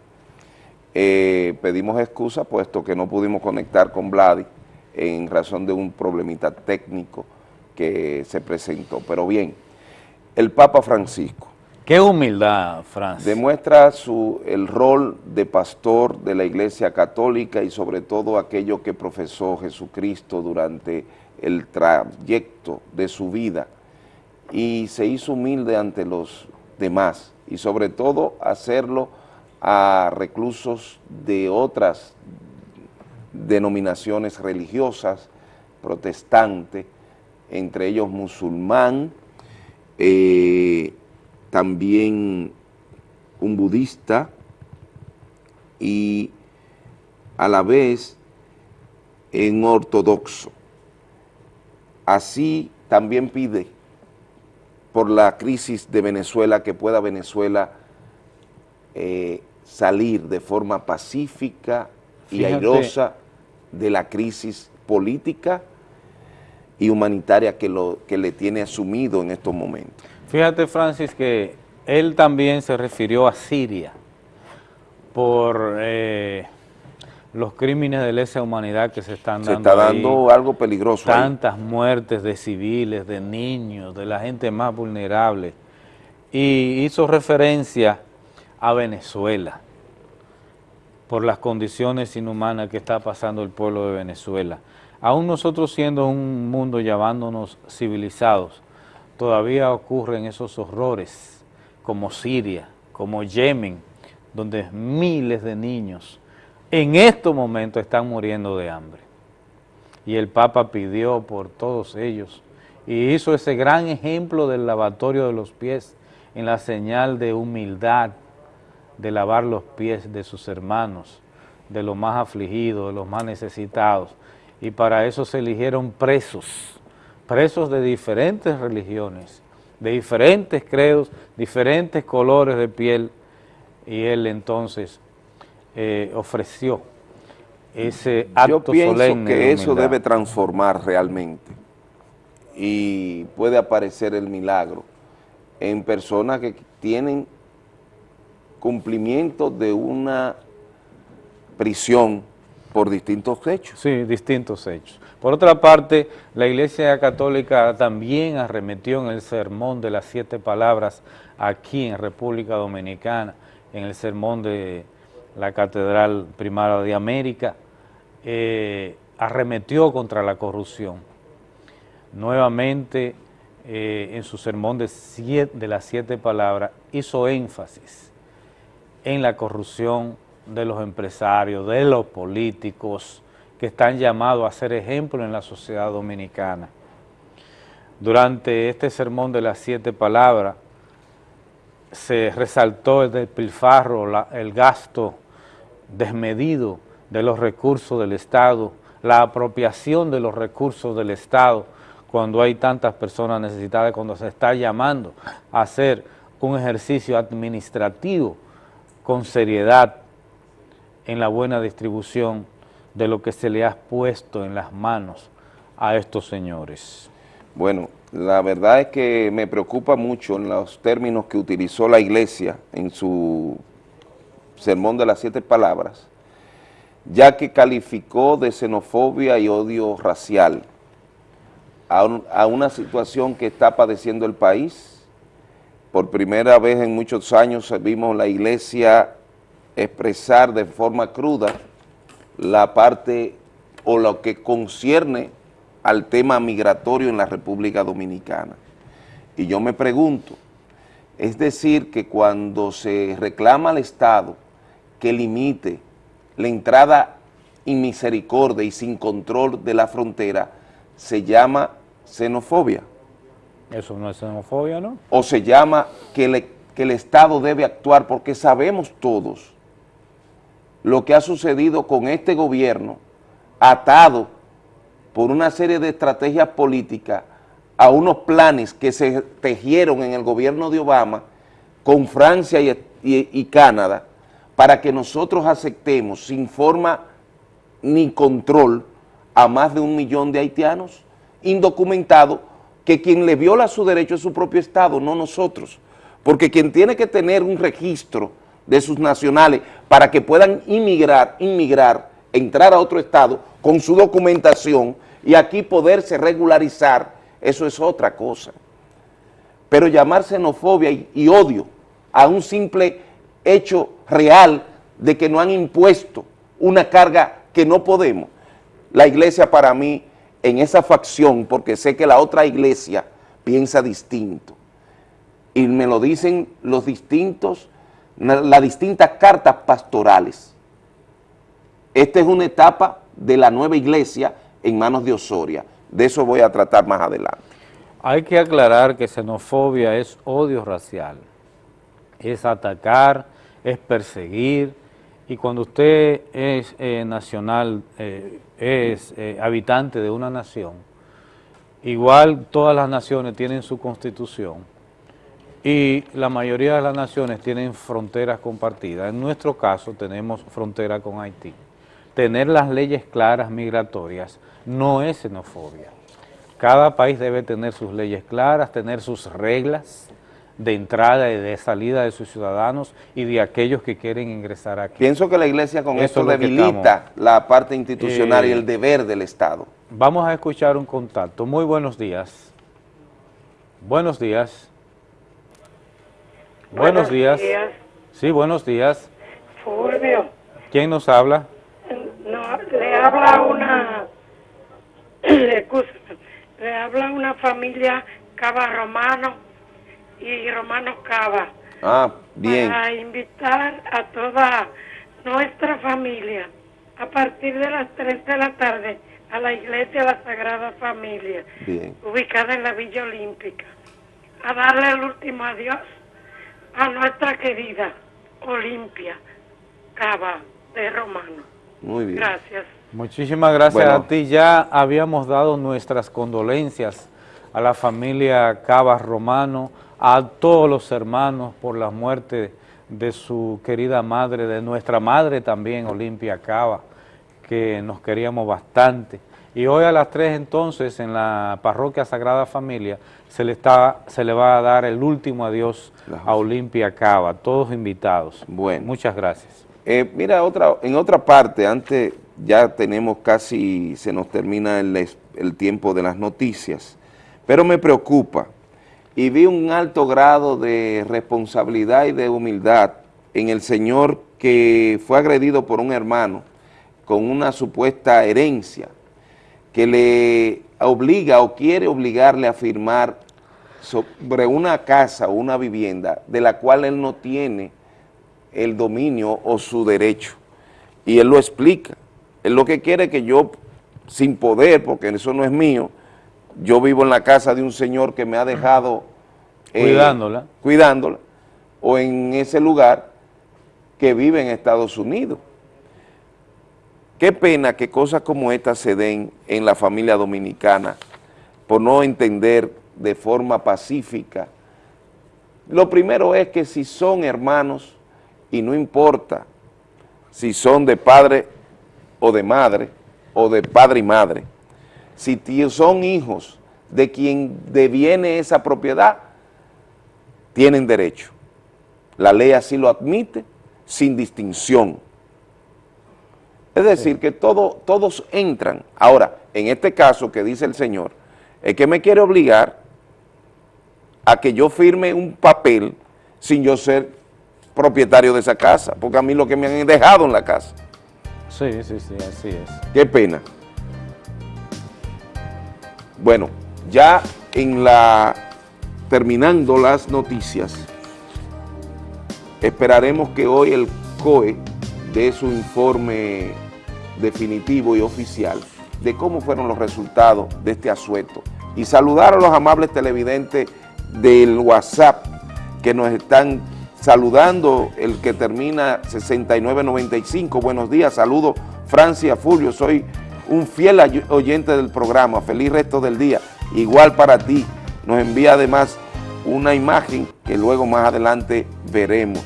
eh, pedimos excusa puesto que no pudimos conectar con Vladi en razón de un problemita técnico que se presentó. Pero bien, el Papa Francisco. Qué humildad, Francis. Demuestra su, el rol de pastor de la Iglesia Católica y sobre todo aquello que profesó Jesucristo durante el trayecto de su vida y se hizo humilde ante los demás y sobre todo hacerlo a reclusos de otras denominaciones religiosas, protestantes, entre ellos musulmán, eh, también un budista y a la vez en ortodoxo. Así también pide por la crisis de Venezuela que pueda Venezuela eh, salir de forma pacífica y Fíjate. airosa de la crisis política y humanitaria que, lo, que le tiene asumido en estos momentos. Fíjate, Francis, que él también se refirió a Siria por eh, los crímenes de lesa humanidad que se están Se dando está ahí. dando algo peligroso ahí. Tantas muertes de civiles, de niños, de la gente más vulnerable. Y hizo referencia a Venezuela por las condiciones inhumanas que está pasando el pueblo de Venezuela. Aún nosotros siendo un mundo llamándonos civilizados, todavía ocurren esos horrores como Siria, como Yemen, donde miles de niños en estos momentos están muriendo de hambre. Y el Papa pidió por todos ellos y hizo ese gran ejemplo del lavatorio de los pies en la señal de humildad, de lavar los pies de sus hermanos, de los más afligidos, de los más necesitados. Y para eso se eligieron presos, presos de diferentes religiones, de diferentes credos, diferentes colores de piel, y él entonces eh, ofreció ese acto Yo pienso solemne que eso debe transformar realmente. Y puede aparecer el milagro en personas que tienen cumplimiento de una prisión por distintos hechos. Sí, distintos hechos. Por otra parte, la Iglesia Católica también arremetió en el sermón de las siete palabras aquí en República Dominicana, en el sermón de la Catedral Primada de América, eh, arremetió contra la corrupción. Nuevamente, eh, en su sermón de las siete palabras, hizo énfasis en la corrupción de los empresarios, de los políticos, que están llamados a ser ejemplo en la sociedad dominicana. Durante este sermón de las siete palabras, se resaltó el despilfarro, el gasto desmedido de los recursos del Estado, la apropiación de los recursos del Estado cuando hay tantas personas necesitadas, cuando se está llamando a hacer un ejercicio administrativo con seriedad en la buena distribución de lo que se le ha puesto en las manos a estos señores. Bueno, la verdad es que me preocupa mucho en los términos que utilizó la iglesia en su sermón de las siete palabras, ya que calificó de xenofobia y odio racial a, a una situación que está padeciendo el país. Por primera vez en muchos años vimos la iglesia expresar de forma cruda la parte o lo que concierne al tema migratorio en la República Dominicana. Y yo me pregunto, es decir, que cuando se reclama al Estado que limite la entrada inmisericordia y sin control de la frontera, se llama xenofobia Eso no es xenofobia, ¿no? o se llama que, que el Estado debe actuar porque sabemos todos lo que ha sucedido con este gobierno atado por una serie de estrategias políticas a unos planes que se tejieron en el gobierno de Obama con Francia y- y Canadá para que nosotros aceptemos sin forma ni control a más de un millón de haitianos indocumentados que quien le viola su derecho es su propio Estado, no nosotros. Porque quien tiene que tener un registro de sus nacionales para que puedan inmigrar, inmigrar, entrar a otro Estado con su documentación y aquí poderse regularizar, eso es otra cosa. Pero llamar xenofobia y, y odio a un simple hecho real de que no han impuesto una carga que no podemos, la iglesia para mí en esa facción, porque sé que la otra iglesia piensa distinto, y me lo dicen los distintos, las distintas cartas pastorales. Esta es una etapa de la nueva iglesia en manos de Osoria. De eso voy a tratar más adelante. Hay que aclarar que xenofobia es odio racial, es atacar, es perseguir, y cuando usted es eh, nacional, eh, es eh, habitante de una nación, igual todas las naciones tienen su constitución y la mayoría de las naciones tienen fronteras compartidas. En nuestro caso tenemos frontera con Haití. Tener las leyes claras migratorias no es xenofobia. Cada país debe tener sus leyes claras, tener sus reglas, de entrada y de salida de sus ciudadanos y de aquellos que quieren ingresar aquí. Pienso que la iglesia con esto debilita la parte institucional y el Eh, deber del Estado. Vamos a escuchar un contacto. Muy buenos días. Buenos días. Buenos, Buenos días. días. Sí, buenos días. Fulvio, ¿Quién nos habla? no, le habla una, <clears throat> le habla una familia Cava Romano y Romano Cava Ah, bien. para invitar a toda nuestra familia a partir de las 3 de la tarde a la iglesia de la Sagrada Familia, Bien. ubicada en la Villa Olímpica, a darle el último adiós a nuestra querida Olimpia Cava de Romano. Muy bien. Gracias. Muchísimas gracias Bueno. a ti. Ya habíamos dado nuestras condolencias a la familia Cabas Romano, a todos los hermanos por la muerte de su querida madre, de nuestra madre también, Olimpia Cava, que nos queríamos bastante. Y hoy a las 3 entonces en la parroquia Sagrada Familia se le, está, se le va a dar el último adiós a Olimpia Cava, todos invitados. Bueno. Muchas gracias. Eh, mira, otra, en otra parte, antes ya tenemos casi, se nos termina el, el tiempo de las noticias, pero me preocupa y vi un alto grado de responsabilidad y de humildad en el señor que fue agredido por un hermano con una supuesta herencia que le obliga o quiere obligarle a firmar sobre una casa o una vivienda de la cual él no tiene el dominio o su derecho. Y él lo explica. Él lo que quiere que yo, sin poder, porque eso no es mío, yo vivo en la casa de un señor que me ha dejado... eh, Cuidándola. Cuidándola, o en ese lugar que vive en Estados Unidos. Qué pena que cosas como estas se den en la familia dominicana por no entender de forma pacífica. Lo primero es que si son hermanos, y no importa si son de padre o de madre, o de padre y madre, si son hijos de quien deviene esa propiedad, tienen derecho. La ley así lo admite, sin distinción. Es decir, que todo, todos entran. Ahora, en este caso que dice el señor, es que me quiere obligar a que yo firme un papel sin yo ser propietario de esa casa, porque a mí lo que me han dejado en la casa. Sí, sí, sí, así es. Qué pena. Bueno, ya en la terminando las noticias, esperaremos que hoy el COE dé su informe definitivo y oficial de cómo fueron los resultados de este asueto. Y saludar a los amables televidentes del WhatsApp que nos están saludando, el que termina 6995, buenos días, saludo Francia Fulvio, soy un fiel oyente del programa, feliz resto del día, igual para ti, nos envía además una imagen que luego más adelante veremos.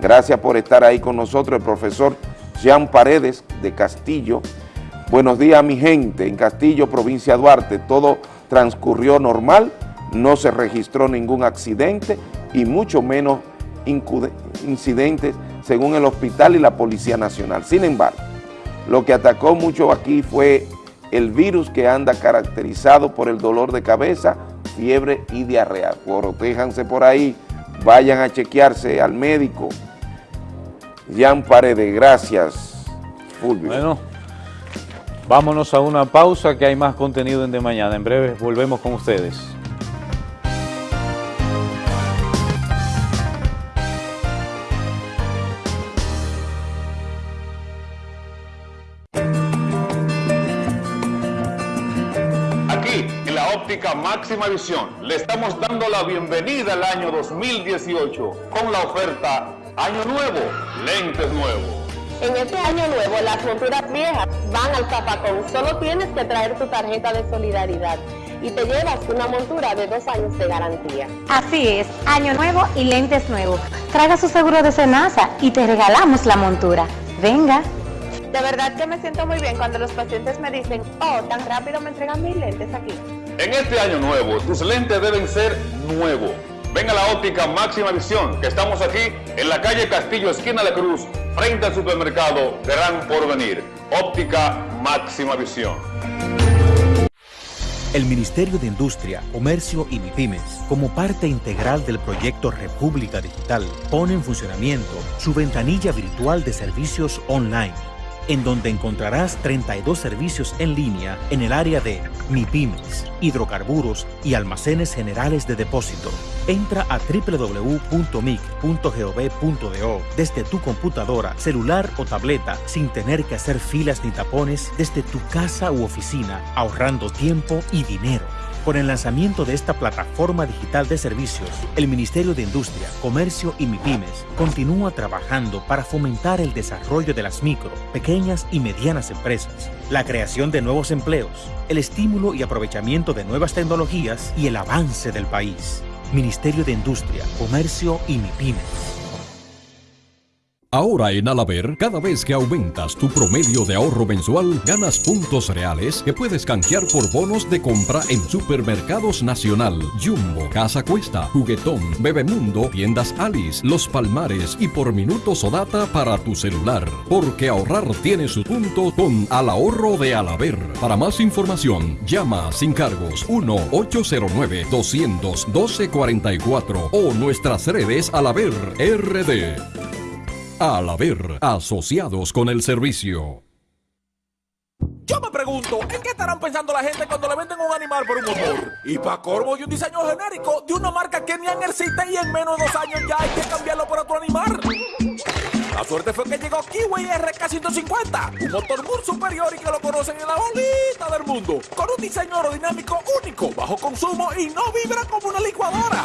Gracias por estar ahí con nosotros, el profesor Jean Paredes de Castillo, Buenos días mi gente, en Castillo, provincia Duarte, todo transcurrió normal, no se registró ningún accidente y mucho menos incidentes según el hospital y la Policía Nacional. Sin embargo, lo que atacó mucho aquí fue el virus que anda caracterizado por el dolor de cabeza, fiebre y diarrea. Protéjanse por ahí, vayan a chequearse al médico. Jan Paredes, gracias, Fulvio. Bueno, vámonos a una pausa que hay más contenido en De Mañana. En breve volvemos con ustedes. Máxima Visión. Le estamos dando la bienvenida al año 2018 con la oferta Año Nuevo, lentes nuevos. En este año nuevo, las monturas viejas van al zapacón. Solo tienes que traer tu tarjeta de solidaridad y te llevas una montura de dos años de garantía. Así es, año nuevo y lentes nuevos. Traiga su seguro de Senasa y te regalamos la montura. Venga. De verdad que me siento muy bien cuando los pacientes me dicen, oh, tan rápido me entregan mis lentes aquí. En este año nuevo, tus lentes deben ser nuevos. Ven a la óptica Máxima Visión, que estamos aquí en la calle Castillo, esquina de Cruz, frente al supermercado Gran Porvenir. Óptica Máxima Visión. El Ministerio de Industria, Comercio y MIPIMES, como parte integral del proyecto República Digital, pone en funcionamiento su ventanilla virtual de servicios online en donde encontrarás 32 servicios en línea en el área de MIPIMES, hidrocarburos y almacenes generales de depósito. Entra a www.mic.gov.do desde tu computadora, celular o tableta sin tener que hacer filas ni tapones desde tu casa u oficina, ahorrando tiempo y dinero. Con el lanzamiento de esta plataforma digital de servicios, el Ministerio de Industria, Comercio y MIPIMES continúa trabajando para fomentar el desarrollo de las micro, pequeñas y medianas empresas, la creación de nuevos empleos, el estímulo y aprovechamiento de nuevas tecnologías y el avance del país. Ministerio de Industria, Comercio y MIPIMES. Ahora en Alaber, cada vez que aumentas tu promedio de ahorro mensual, ganas puntos reales que puedes canjear por bonos de compra en Supermercados Nacional, Jumbo, Casa Cuesta, Juguetón, Bebemundo, Tiendas Alice, Los Palmares y por minutos o data para tu celular. Porque ahorrar tiene su punto con Al Ahorro de Alaber. Para más información, llama sin cargos 1-809-212-44 o nuestras redes Alaber RD. Al haber asociados con el servicio. Yo me pregunto, ¿en qué estarán pensando la gente cuando le venden un animal por un motor? Y para corvo y un diseño genérico de una marca que ni existe y en menos de dos años ya hay que cambiarlo por otro animal. La suerte fue que llegó Kiwi RK150, un motor muy superior y que lo conocen en la bolita del mundo, con un diseño aerodinámico único, bajo consumo y no vibra como una licuadora.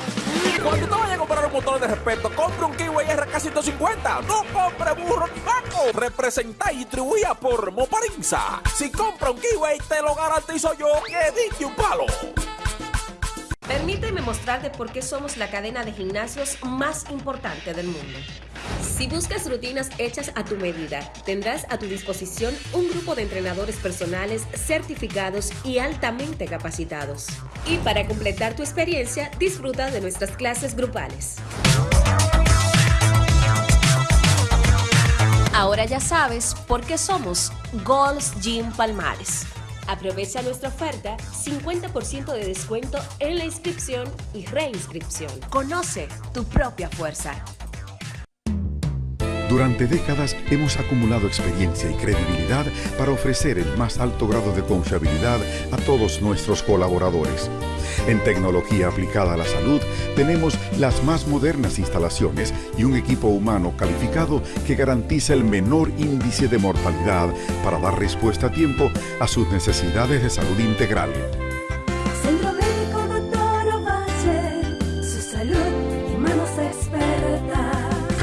Cuando te vayas a comprar un motor de respeto, compre un Kiwi RK150, no compre burro ni vaco. Representa y distribuía por Moparinza. Si compra un Kiwi, te lo garantizo yo que dije un palo. Permíteme mostrarte por qué somos la cadena de gimnasios más importante del mundo. Si buscas rutinas hechas a tu medida, tendrás a tu disposición un grupo de entrenadores personales certificados y altamente capacitados. Y para completar tu experiencia, disfruta de nuestras clases grupales. Ahora ya sabes por qué somos Gold's Gym Palmares. Aprovecha nuestra oferta 50% de descuento en la inscripción y reinscripción. Conoce tu propia fuerza. Durante décadas hemos acumulado experiencia y credibilidad para ofrecer el más alto grado de confiabilidad a todos nuestros colaboradores. En tecnología aplicada a la salud tenemos las más modernas instalaciones y un equipo humano calificado que garantiza el menor índice de mortalidad para dar respuesta a tiempo a sus necesidades de salud integral.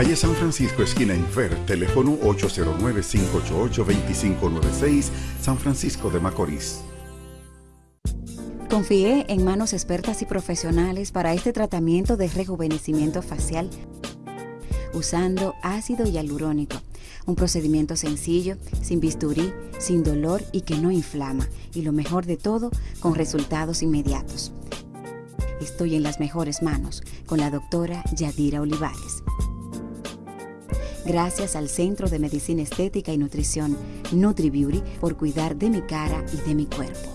Calle San Francisco, esquina Infer, teléfono 809-588-2596, San Francisco de Macorís. Confié en manos expertas y profesionales para este tratamiento de rejuvenecimiento facial usando ácido hialurónico. Un procedimiento sencillo, sin bisturí, sin dolor y que no inflama. Y lo mejor de todo, con resultados inmediatos. Estoy en las mejores manos con la doctora Yadira Olivares. Gracias al Centro de Medicina Estética y Nutrición NutriBeauty por cuidar de mi cara y de mi cuerpo.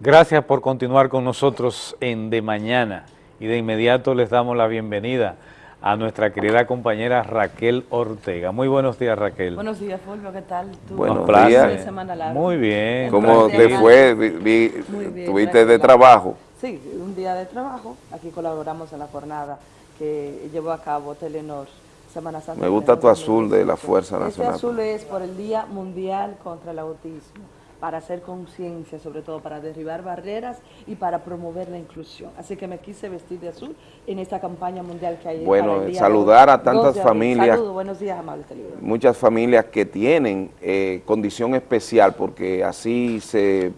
Gracias por continuar con nosotros en De Mañana y de inmediato les damos la bienvenida a nuestra querida compañera Raquel Ortega. Muy buenos días Raquel. Buenos días Fulvio, ¿qué tal? ¿Tú? Buenos ¿Cómo días. semana larga? Muy bien. ¿Cómo te fue? Vi- bien, ¿Tuviste de trabajo? Sí, un día de trabajo. Aquí colaboramos en la jornada que llevó a cabo Telenor Semana Santa. Me gusta tu azul de la 2018. Fuerza Este Nacional. azul es por el Día Mundial contra el Autismo, para hacer conciencia, sobre todo para derribar barreras y para promover la inclusión. Así que me quise vestir de azul en esta campaña mundial que hay. Bueno, saludar a tantas 2 de abril. familias. Saludos, buenos días, amables televidentes. Muchas familias que tienen eh, condición especial porque así se,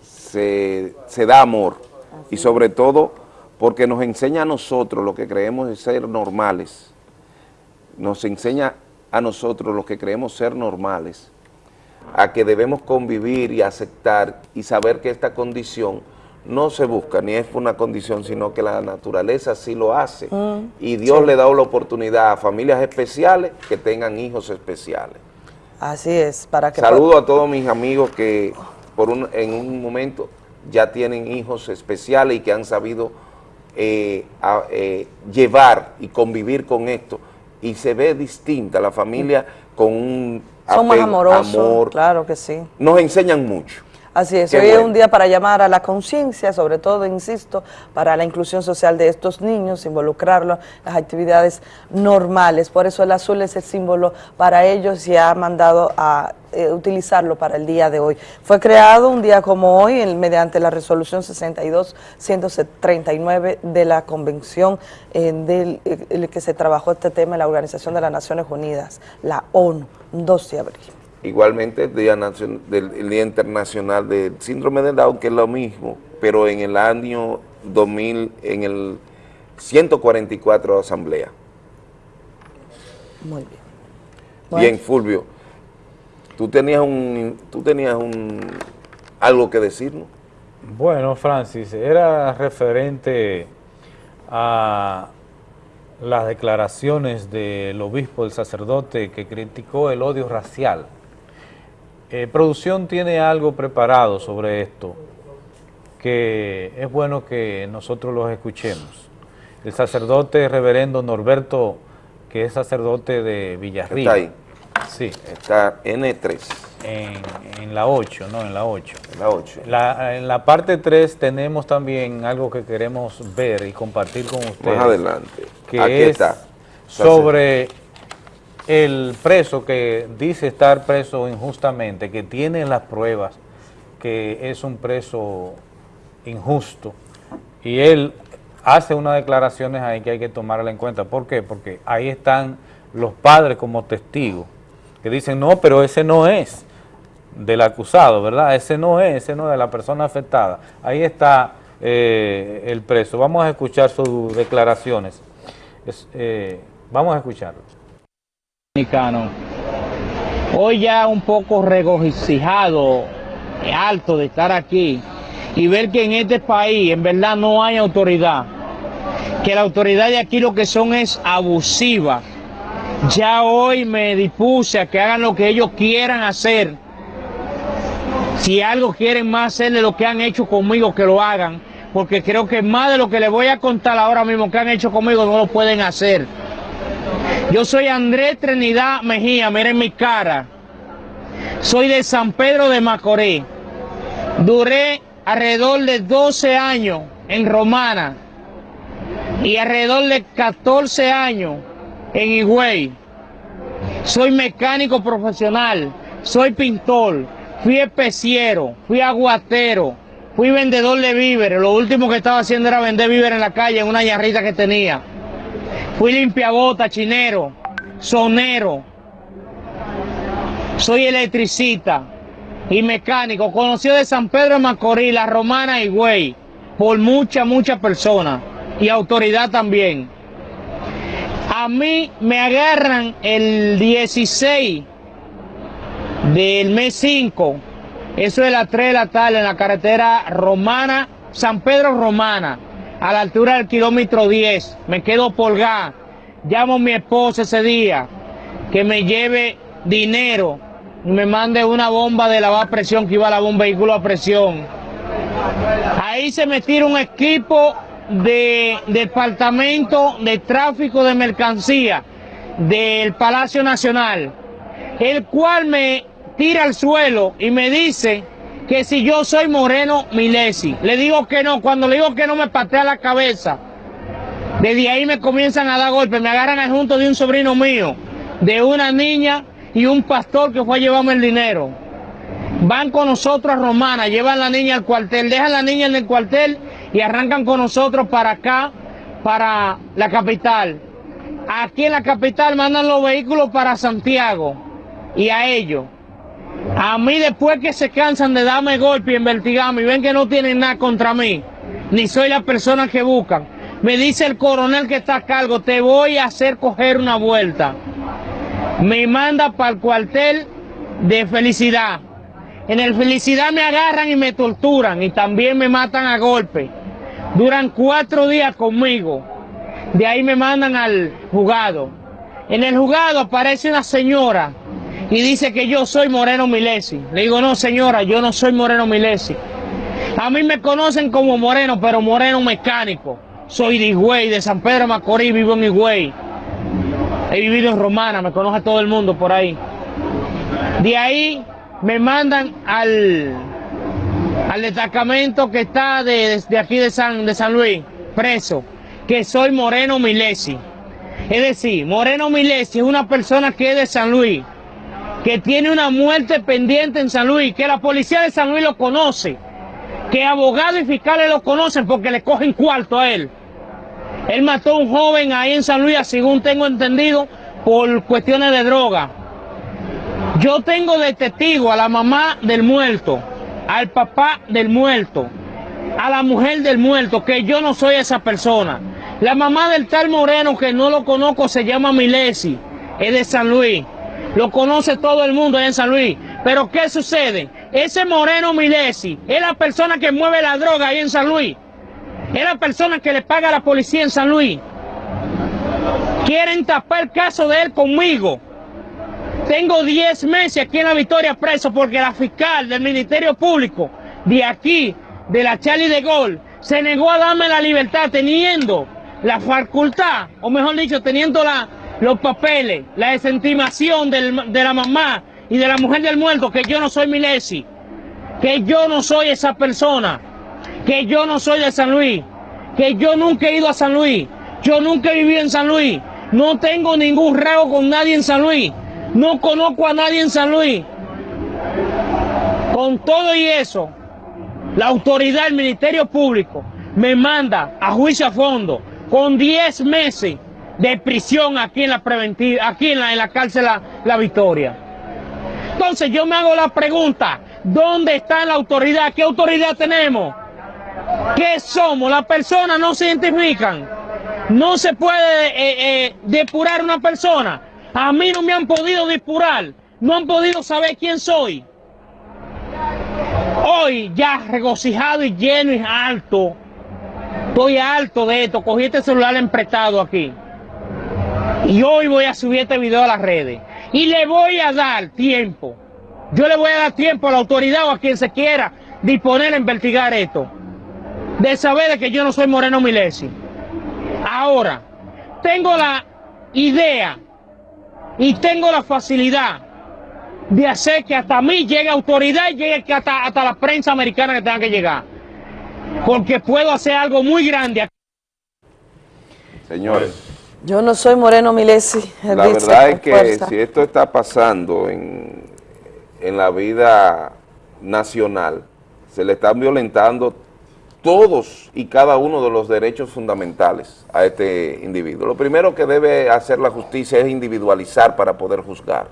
se, se da amor y sobre todo porque nos enseña a nosotros lo que creemos de ser normales, nos enseña a nosotros los que creemos ser normales, a que debemos convivir y aceptar y saber que esta condición no se busca, ni es una condición, sino que la naturaleza sí lo hace. Mm, Y Dios sí. le da la oportunidad a familias especiales que tengan hijos especiales. Así es, para que... Saludo a todos mis amigos que por un, en un momento ya tienen hijos especiales y que han sabido eh, a- eh, llevar y convivir con esto. Y se ve distinta la familia con un Son más apego, amorosos, amor. claro que sí. Nos enseñan mucho. Así es, Qué hoy es un día para llamar a la conciencia, sobre todo, insisto, para la inclusión social de estos niños, involucrarlos en las actividades normales. Por eso el azul es el símbolo para ellos y ha mandado a eh, utilizarlo para el día de hoy. Fue creado un día como hoy el- mediante la resolución 62-139 de la convención eh, del eh, el que se trabajó este tema en la Organización de las Naciones Unidas, la ONU, 2 de abril. Igualmente el Día, Nacion- del, el Día Internacional del Síndrome de Down, que es lo mismo, pero en el año 2000, en el 144 Asamblea. Muy bien. Bien, Fulvio, tú tenías un, tú tenías un, algo que decirnos. Bueno, Francis, era referente a las declaraciones del obispo, el sacerdote, que criticó el odio racial. Eh, producción tiene algo preparado sobre esto, que es bueno que nosotros los escuchemos. El sacerdote reverendo Norberto, que es sacerdote de Villarriba. Está ahí. Sí. Está N3. En, en la 8, no, en la 8. En la 8. La- en la parte 3 tenemos también algo que queremos ver y compartir con ustedes. Más adelante. Que Aquí es está. sobre el preso que dice estar preso injustamente, que tiene las pruebas que es un preso injusto. Y él hace unas declaraciones ahí que hay que tomarla en cuenta. ¿Por qué? Porque ahí están los padres como testigos, que dicen, no, pero ese no es del acusado, ¿verdad? Ese no es, ese no es de la persona afectada. Ahí está eh, el preso. Vamos a escuchar sus declaraciones. Es, eh, vamos a escucharlo. Dominicano. Hoy ya un poco regocijado, alto de estar aquí y ver que en este país en verdad no hay autoridad, que la autoridad de aquí lo que son es abusiva. Ya hoy me dispuse a que hagan lo que ellos quieran hacer. Si algo quieren más hacer de lo que han hecho conmigo, que lo hagan, porque creo que más de lo que les voy a contar ahora mismo que han hecho conmigo no lo pueden hacer. Yo soy Andrés Trinidad Mejía, miren mi cara. Soy de San Pedro de Macorís. Duré alrededor de 12 años en Romana y alrededor de 14 años en Higüey. Soy mecánico profesional, soy pintor, fui especiero, fui aguatero, fui vendedor de víveres. Lo último que estaba haciendo era vender víveres en la calle en una yarrita que tenía. Fui limpiabota, chinero, sonero. Soy electricista y mecánico, conocido de San Pedro de Macorís, La Romana y Güey, por muchas, muchas personas y autoridad también. A mí me agarran el 16 del mes 5, eso es las 3 de la tarde en la carretera Romana, San Pedro Romana, a la altura del kilómetro 10. Me quedo polgada. Llamo a mi esposa ese día que me lleve dinero y me mande una bomba de lavar presión que iba a la un vehículo a presión. Ahí se me tira un equipo de departamento de tráfico de mercancía del Palacio Nacional, el cual me tira al suelo y me dice que si yo soy Moreno Milesi. Le digo que no, cuando le digo que no me patea la cabeza. Desde ahí me comienzan a dar golpes, me agarran al junto de un sobrino mío, de una niña y un pastor que fue a llevarme el dinero. Van con nosotros a Romana, llevan la niña al cuartel, dejan la niña en el cuartel y arrancan con nosotros para acá, para la capital. Aquí en la capital mandan los vehículos para Santiago y a ellos. A mí después que se cansan de darme golpe y investigarme y ven que no tienen nada contra mí, ni soy la persona que buscan, me dice el coronel que está a cargo, te voy a hacer coger una vuelta. Me manda para el cuartel de felicidad. En el felicidad me agarran y me torturan y también me matan a golpe. Duran cuatro días conmigo. De ahí me mandan al juzgado. En el juzgado aparece una señora y dice que yo soy Moreno Milesi. Le digo, no señora, yo no soy Moreno Milesi. A mí me conocen como Moreno, pero Moreno mecánico. Soy de Higüey, de San Pedro Macorís, vivo en Higüey. He vivido en Romana, me conoce todo el mundo por ahí. De ahí me mandan al, al destacamento que está de, de aquí de San, de San Luis, preso, que soy Moreno Milesi. Es decir, Moreno Milesi es una persona que es de San Luis, que tiene una muerte pendiente en San Luis, que la policía de San Luis lo conoce, que abogados y fiscales lo conocen porque le cogen cuarto a él. Él mató a un joven ahí en San Luis, según tengo entendido, por cuestiones de droga. Yo tengo de testigo a la mamá del muerto, al papá del muerto, a la mujer del muerto, que yo no soy esa persona. La mamá del tal Moreno, que no lo conozco, se llama Milesi, es de San Luis. Lo conoce todo el mundo en San Luis. Pero ¿qué sucede? Ese Moreno Milesi es la persona que mueve la droga ahí en San Luis. Es la persona que le paga a la policía en San Luis. Quieren tapar el caso de él conmigo. Tengo 10 meses aquí en la Victoria preso porque la fiscal del Ministerio Público de aquí, de la Charlie de Gol, se negó a darme la libertad teniendo la facultad, o mejor dicho, teniendo la, los papeles, la desentimación del, de la mamá y de la mujer del muerto, que yo no soy Milesi, que yo no soy esa persona, que yo no soy de San Luis, que yo nunca he ido a San Luis, yo nunca he vivido en San Luis, no tengo ningún reo con nadie en San Luis, no conozco a nadie en San Luis. Con todo y eso, la autoridad del Ministerio Público me manda a juicio a fondo con 10 meses de prisión aquí en la preventiva, aquí en la, cárcel la, la Victoria. Entonces yo me hago la pregunta, ¿dónde está la autoridad? ¿Qué autoridad tenemos? ¿Qué somos? Las personas no se identifican. No se puede eh, eh, depurar una persona. A mí no me han podido depurar. No han podido saber quién soy. Hoy ya regocijado y lleno y alto. Estoy alto de esto. Cogí este celular emprestado aquí. Y hoy voy a subir este video a las redes. Y le voy a dar tiempo. Yo le voy a dar tiempo a la autoridad o a quien se quiera disponer a investigar esto. De saber de que yo no soy Moreno Milesi. Ahora, tengo la idea y tengo la facilidad de hacer que hasta mí llegue autoridad y llegue hasta, hasta la prensa americana que tenga que llegar. Porque puedo hacer algo muy grande. Señores. Yo no soy Moreno Milesi. La verdad es que si esto está pasando en, en la vida nacional, se le están violentando todos y cada uno de los derechos fundamentales a este individuo. Lo primero que debe hacer la justicia es individualizar para poder juzgar.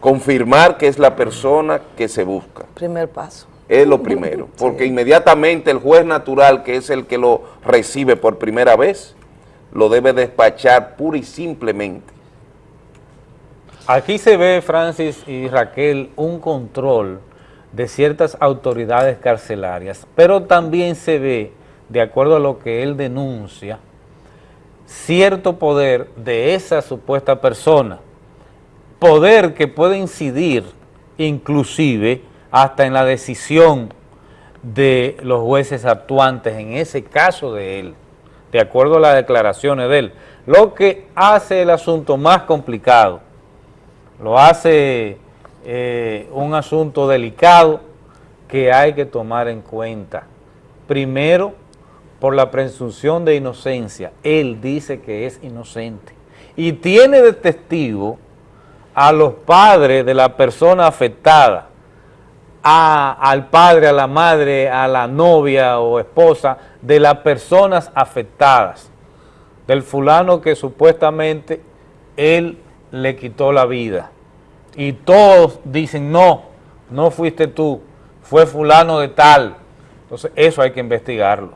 Confirmar que es la persona que se busca. Primer paso. Es lo primero, <laughs> porque inmediatamente el juez natural, que es el que lo recibe por primera vez, lo debe despachar pura y simplemente. Aquí se ve, Francis y Raquel, un control de ciertas autoridades carcelarias, pero también se ve, de acuerdo a lo que él denuncia, cierto poder de esa supuesta persona, poder que puede incidir inclusive hasta en la decisión de los jueces actuantes en ese caso de él, de acuerdo a las declaraciones de él, lo que hace el asunto más complicado, lo hace eh, un asunto delicado que hay que tomar en cuenta. Primero, por la presunción de inocencia, él dice que es inocente y tiene de testigo a los padres de la persona afectada, al padre, a la madre, a la novia o esposa de las personas afectadas, del fulano que supuestamente él le quitó la vida. Y todos dicen, no, no fuiste tú, fue fulano de tal. Entonces eso hay que investigarlo.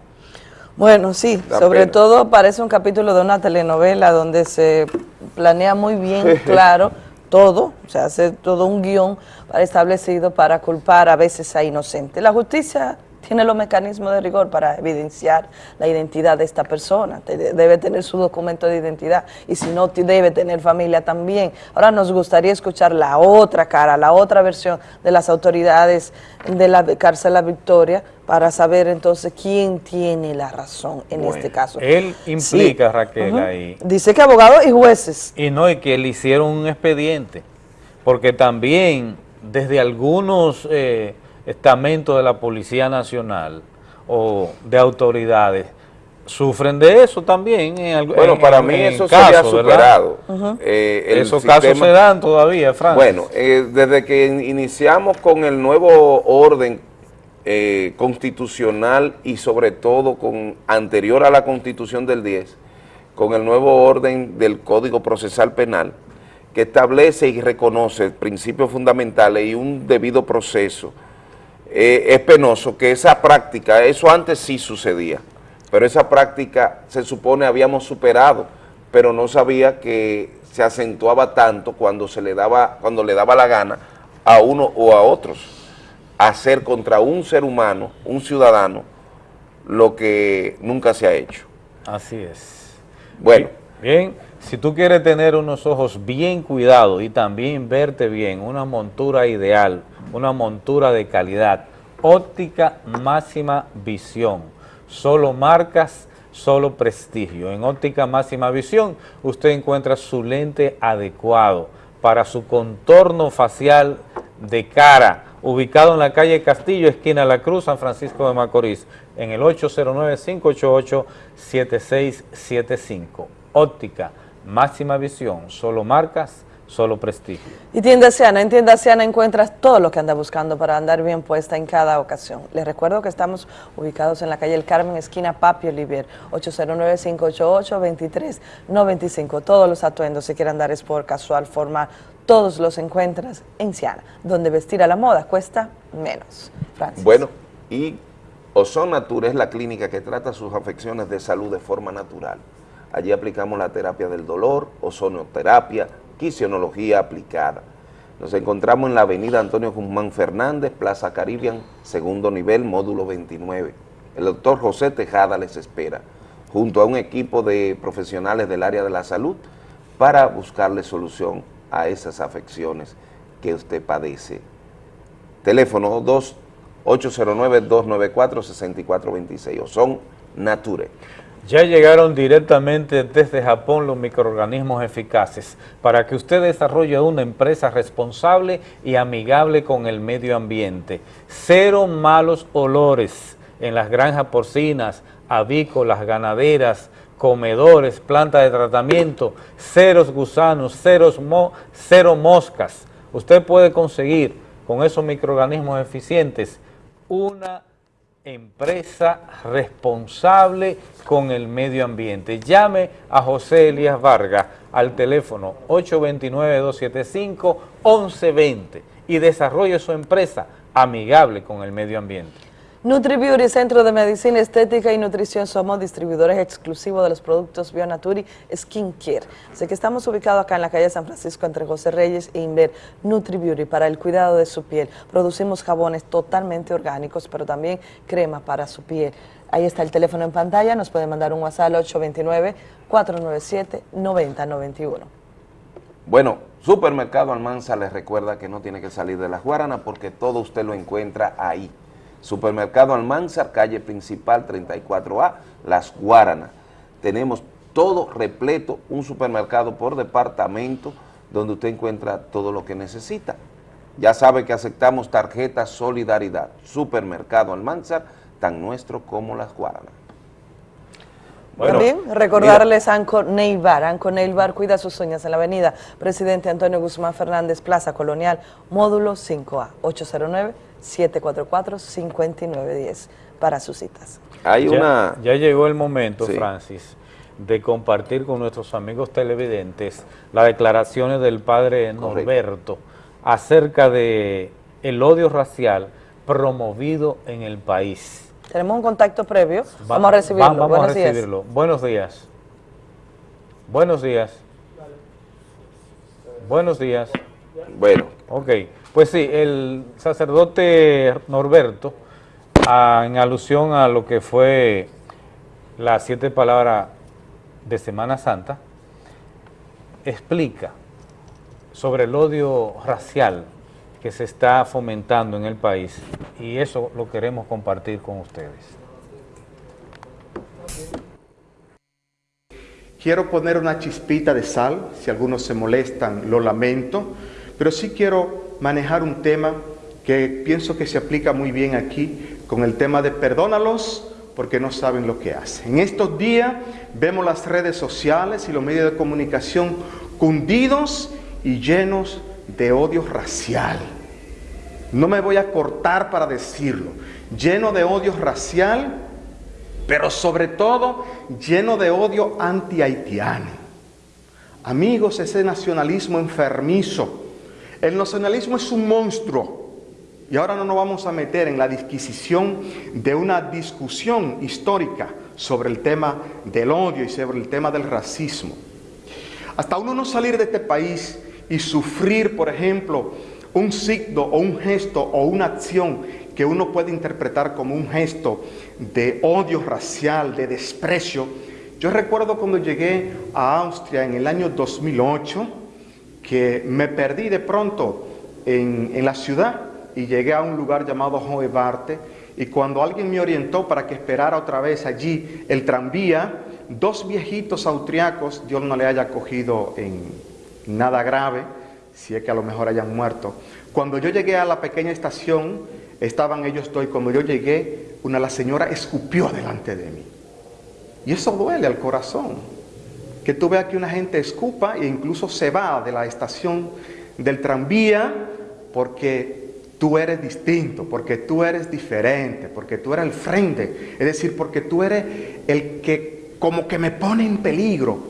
Bueno, sí, sobre todo parece un capítulo de una telenovela donde se planea muy bien, <laughs> claro, todo, o sea, hace todo un guion establecido para culpar a veces a inocentes. La justicia tiene los mecanismos de rigor para evidenciar la identidad de esta persona, debe tener su documento de identidad y si no, debe tener familia también. Ahora nos gustaría escuchar la otra cara, la otra versión de las autoridades de la cárcel La Victoria para saber entonces quién tiene la razón en este caso. Él implica, Raquel, ahí. Dice que abogados y jueces. Y no, y que le hicieron un expediente, porque también desde algunos... Eh, estamentos de la Policía Nacional o de autoridades sufren de eso también. En, bueno, para mí eso se ha superado. Eh, Esos casos se dan todavía, Francis. Bueno, eh, desde que iniciamos con el nuevo orden eh, constitucional y sobre todo con anterior a la constitución del 10, con el nuevo orden del Código Procesal Penal, que establece y reconoce principios fundamentales y un debido proceso eh, es penoso que esa práctica, eso antes sí sucedía, pero esa práctica se supone habíamos superado, pero no sabía que se acentuaba tanto cuando se le daba, cuando le daba la gana a uno o a otros hacer contra un ser humano, un ciudadano, lo que nunca se ha hecho. Así es. Bueno. Bien, si tú quieres tener unos ojos bien cuidados y también verte bien, una montura ideal, una montura de calidad, óptica máxima visión, solo marcas, solo prestigio. En óptica máxima visión usted encuentra su lente adecuado para su contorno facial de cara, ubicado en la calle Castillo, esquina La Cruz, San Francisco de Macorís, en el 809-588-7675. Óptica máxima visión, solo marcas, solo prestigio. Y Tienda Siana, en Tienda Siana encuentras todo lo que anda buscando para andar bien puesta en cada ocasión. Les recuerdo que estamos ubicados en la calle El Carmen, esquina Papi Olivier, 809-588-2395. Todos los atuendos, si quieren andar por casual, formal, todos los encuentras en Siana, donde vestir a la moda cuesta menos. Francis. Bueno, y Ozon Natura es la clínica que trata sus afecciones de salud de forma natural. Allí aplicamos la terapia del dolor, ozonoterapia, quisionología aplicada. Nos encontramos en la avenida Antonio Guzmán Fernández, Plaza Caribbean, segundo nivel, módulo 29. El doctor José Tejada les espera, junto a un equipo de profesionales del área de la salud, para buscarle solución a esas afecciones que usted padece. Teléfono 809-294-6426 o son Nature. Ya llegaron directamente desde Japón los microorganismos eficaces para que usted desarrolle una empresa responsable y amigable con el medio ambiente. Cero malos olores en las granjas porcinas, avícolas, ganaderas, comedores, plantas de tratamiento, ceros gusanos, ceros cero moscas. Usted puede conseguir con esos microorganismos eficientes una empresa responsable con el medio ambiente. Llame a José Elías Vargas al teléfono 829-275-1120 y desarrolle su empresa amigable con el medio ambiente. NutriBeauty, Centro de Medicina Estética y Nutrición, somos distribuidores exclusivos de los productos Bionaturi Skincare. Así que estamos ubicados acá en la calle San Francisco entre José Reyes e Inver NutriBeauty para el cuidado de su piel. Producimos jabones totalmente orgánicos, pero también crema para su piel. Ahí está el teléfono en pantalla, nos pueden mandar un WhatsApp al 829-497-9091. Bueno, Supermercado Almanza les recuerda que no tiene que salir de las Guaranas porque todo usted lo encuentra ahí. Supermercado Almanzar, calle principal 34A, Las Guaranas. Tenemos todo repleto, un supermercado por departamento donde usted encuentra todo lo que necesita. Ya sabe que aceptamos tarjeta Solidaridad. Supermercado Almanzar, tan nuestro como Las Guaranas. También recordarles Anco Neibar. Anco Neibar cuida sus uñas en la avenida Presidente Antonio Guzmán Fernández, Plaza Colonial, módulo 5A, 809-744-5910 para sus citas. Hay ya, una... ya llegó el momento, Francis, de compartir con nuestros amigos televidentes las declaraciones del padre Norberto acerca de el odio racial promovido en el país. Tenemos un contacto previo. vamos a recibirlo. vamos Buenos a recibirlo. Días. Buenos días. Buenos días. Buenos días. Bueno. Ok. Pues sí, el sacerdote Norberto, a, en alusión a lo que fue las siete palabras de Semana Santa, explica sobre el odio racial que se está fomentando en el país y eso lo queremos compartir con ustedes. Quiero poner una chispita de sal, si algunos se molestan, lo lamento, pero sí quiero manejar un tema que pienso que se aplica muy bien aquí con el tema de perdónalos porque no saben lo que hacen. En estos días vemos las redes sociales y los medios de comunicación cundidos y llenos de odio racial. No me voy a cortar para decirlo. Lleno de odio racial, pero sobre todo lleno de odio anti-haitiano. Amigos, ese nacionalismo enfermizo. El nacionalismo es un monstruo. Y ahora no nos vamos a meter en la disquisición de una discusión histórica sobre el tema del odio y sobre el tema del racismo. Hasta uno no salir de este país y sufrir, por ejemplo, un signo o un gesto o una acción que uno puede interpretar como un gesto de odio racial, de desprecio. Yo recuerdo cuando llegué a Austria en el año 2008, que me perdí de pronto en, en la ciudad y llegué a un lugar llamado Hoebarte y cuando alguien me orientó para que esperara otra vez allí el tranvía, dos viejitos austriacos, Dios no le haya cogido en nada grave, si es que a lo mejor hayan muerto. Cuando yo llegué a la pequeña estación, estaban ellos dos y cuando yo llegué, una la señora escupió delante de mí. Y eso duele al corazón. Que tú veas que una gente escupa e incluso se va de la estación del tranvía porque tú eres distinto, porque tú eres diferente, porque tú eres el frente. Es decir, porque tú eres el que como que me pone en peligro.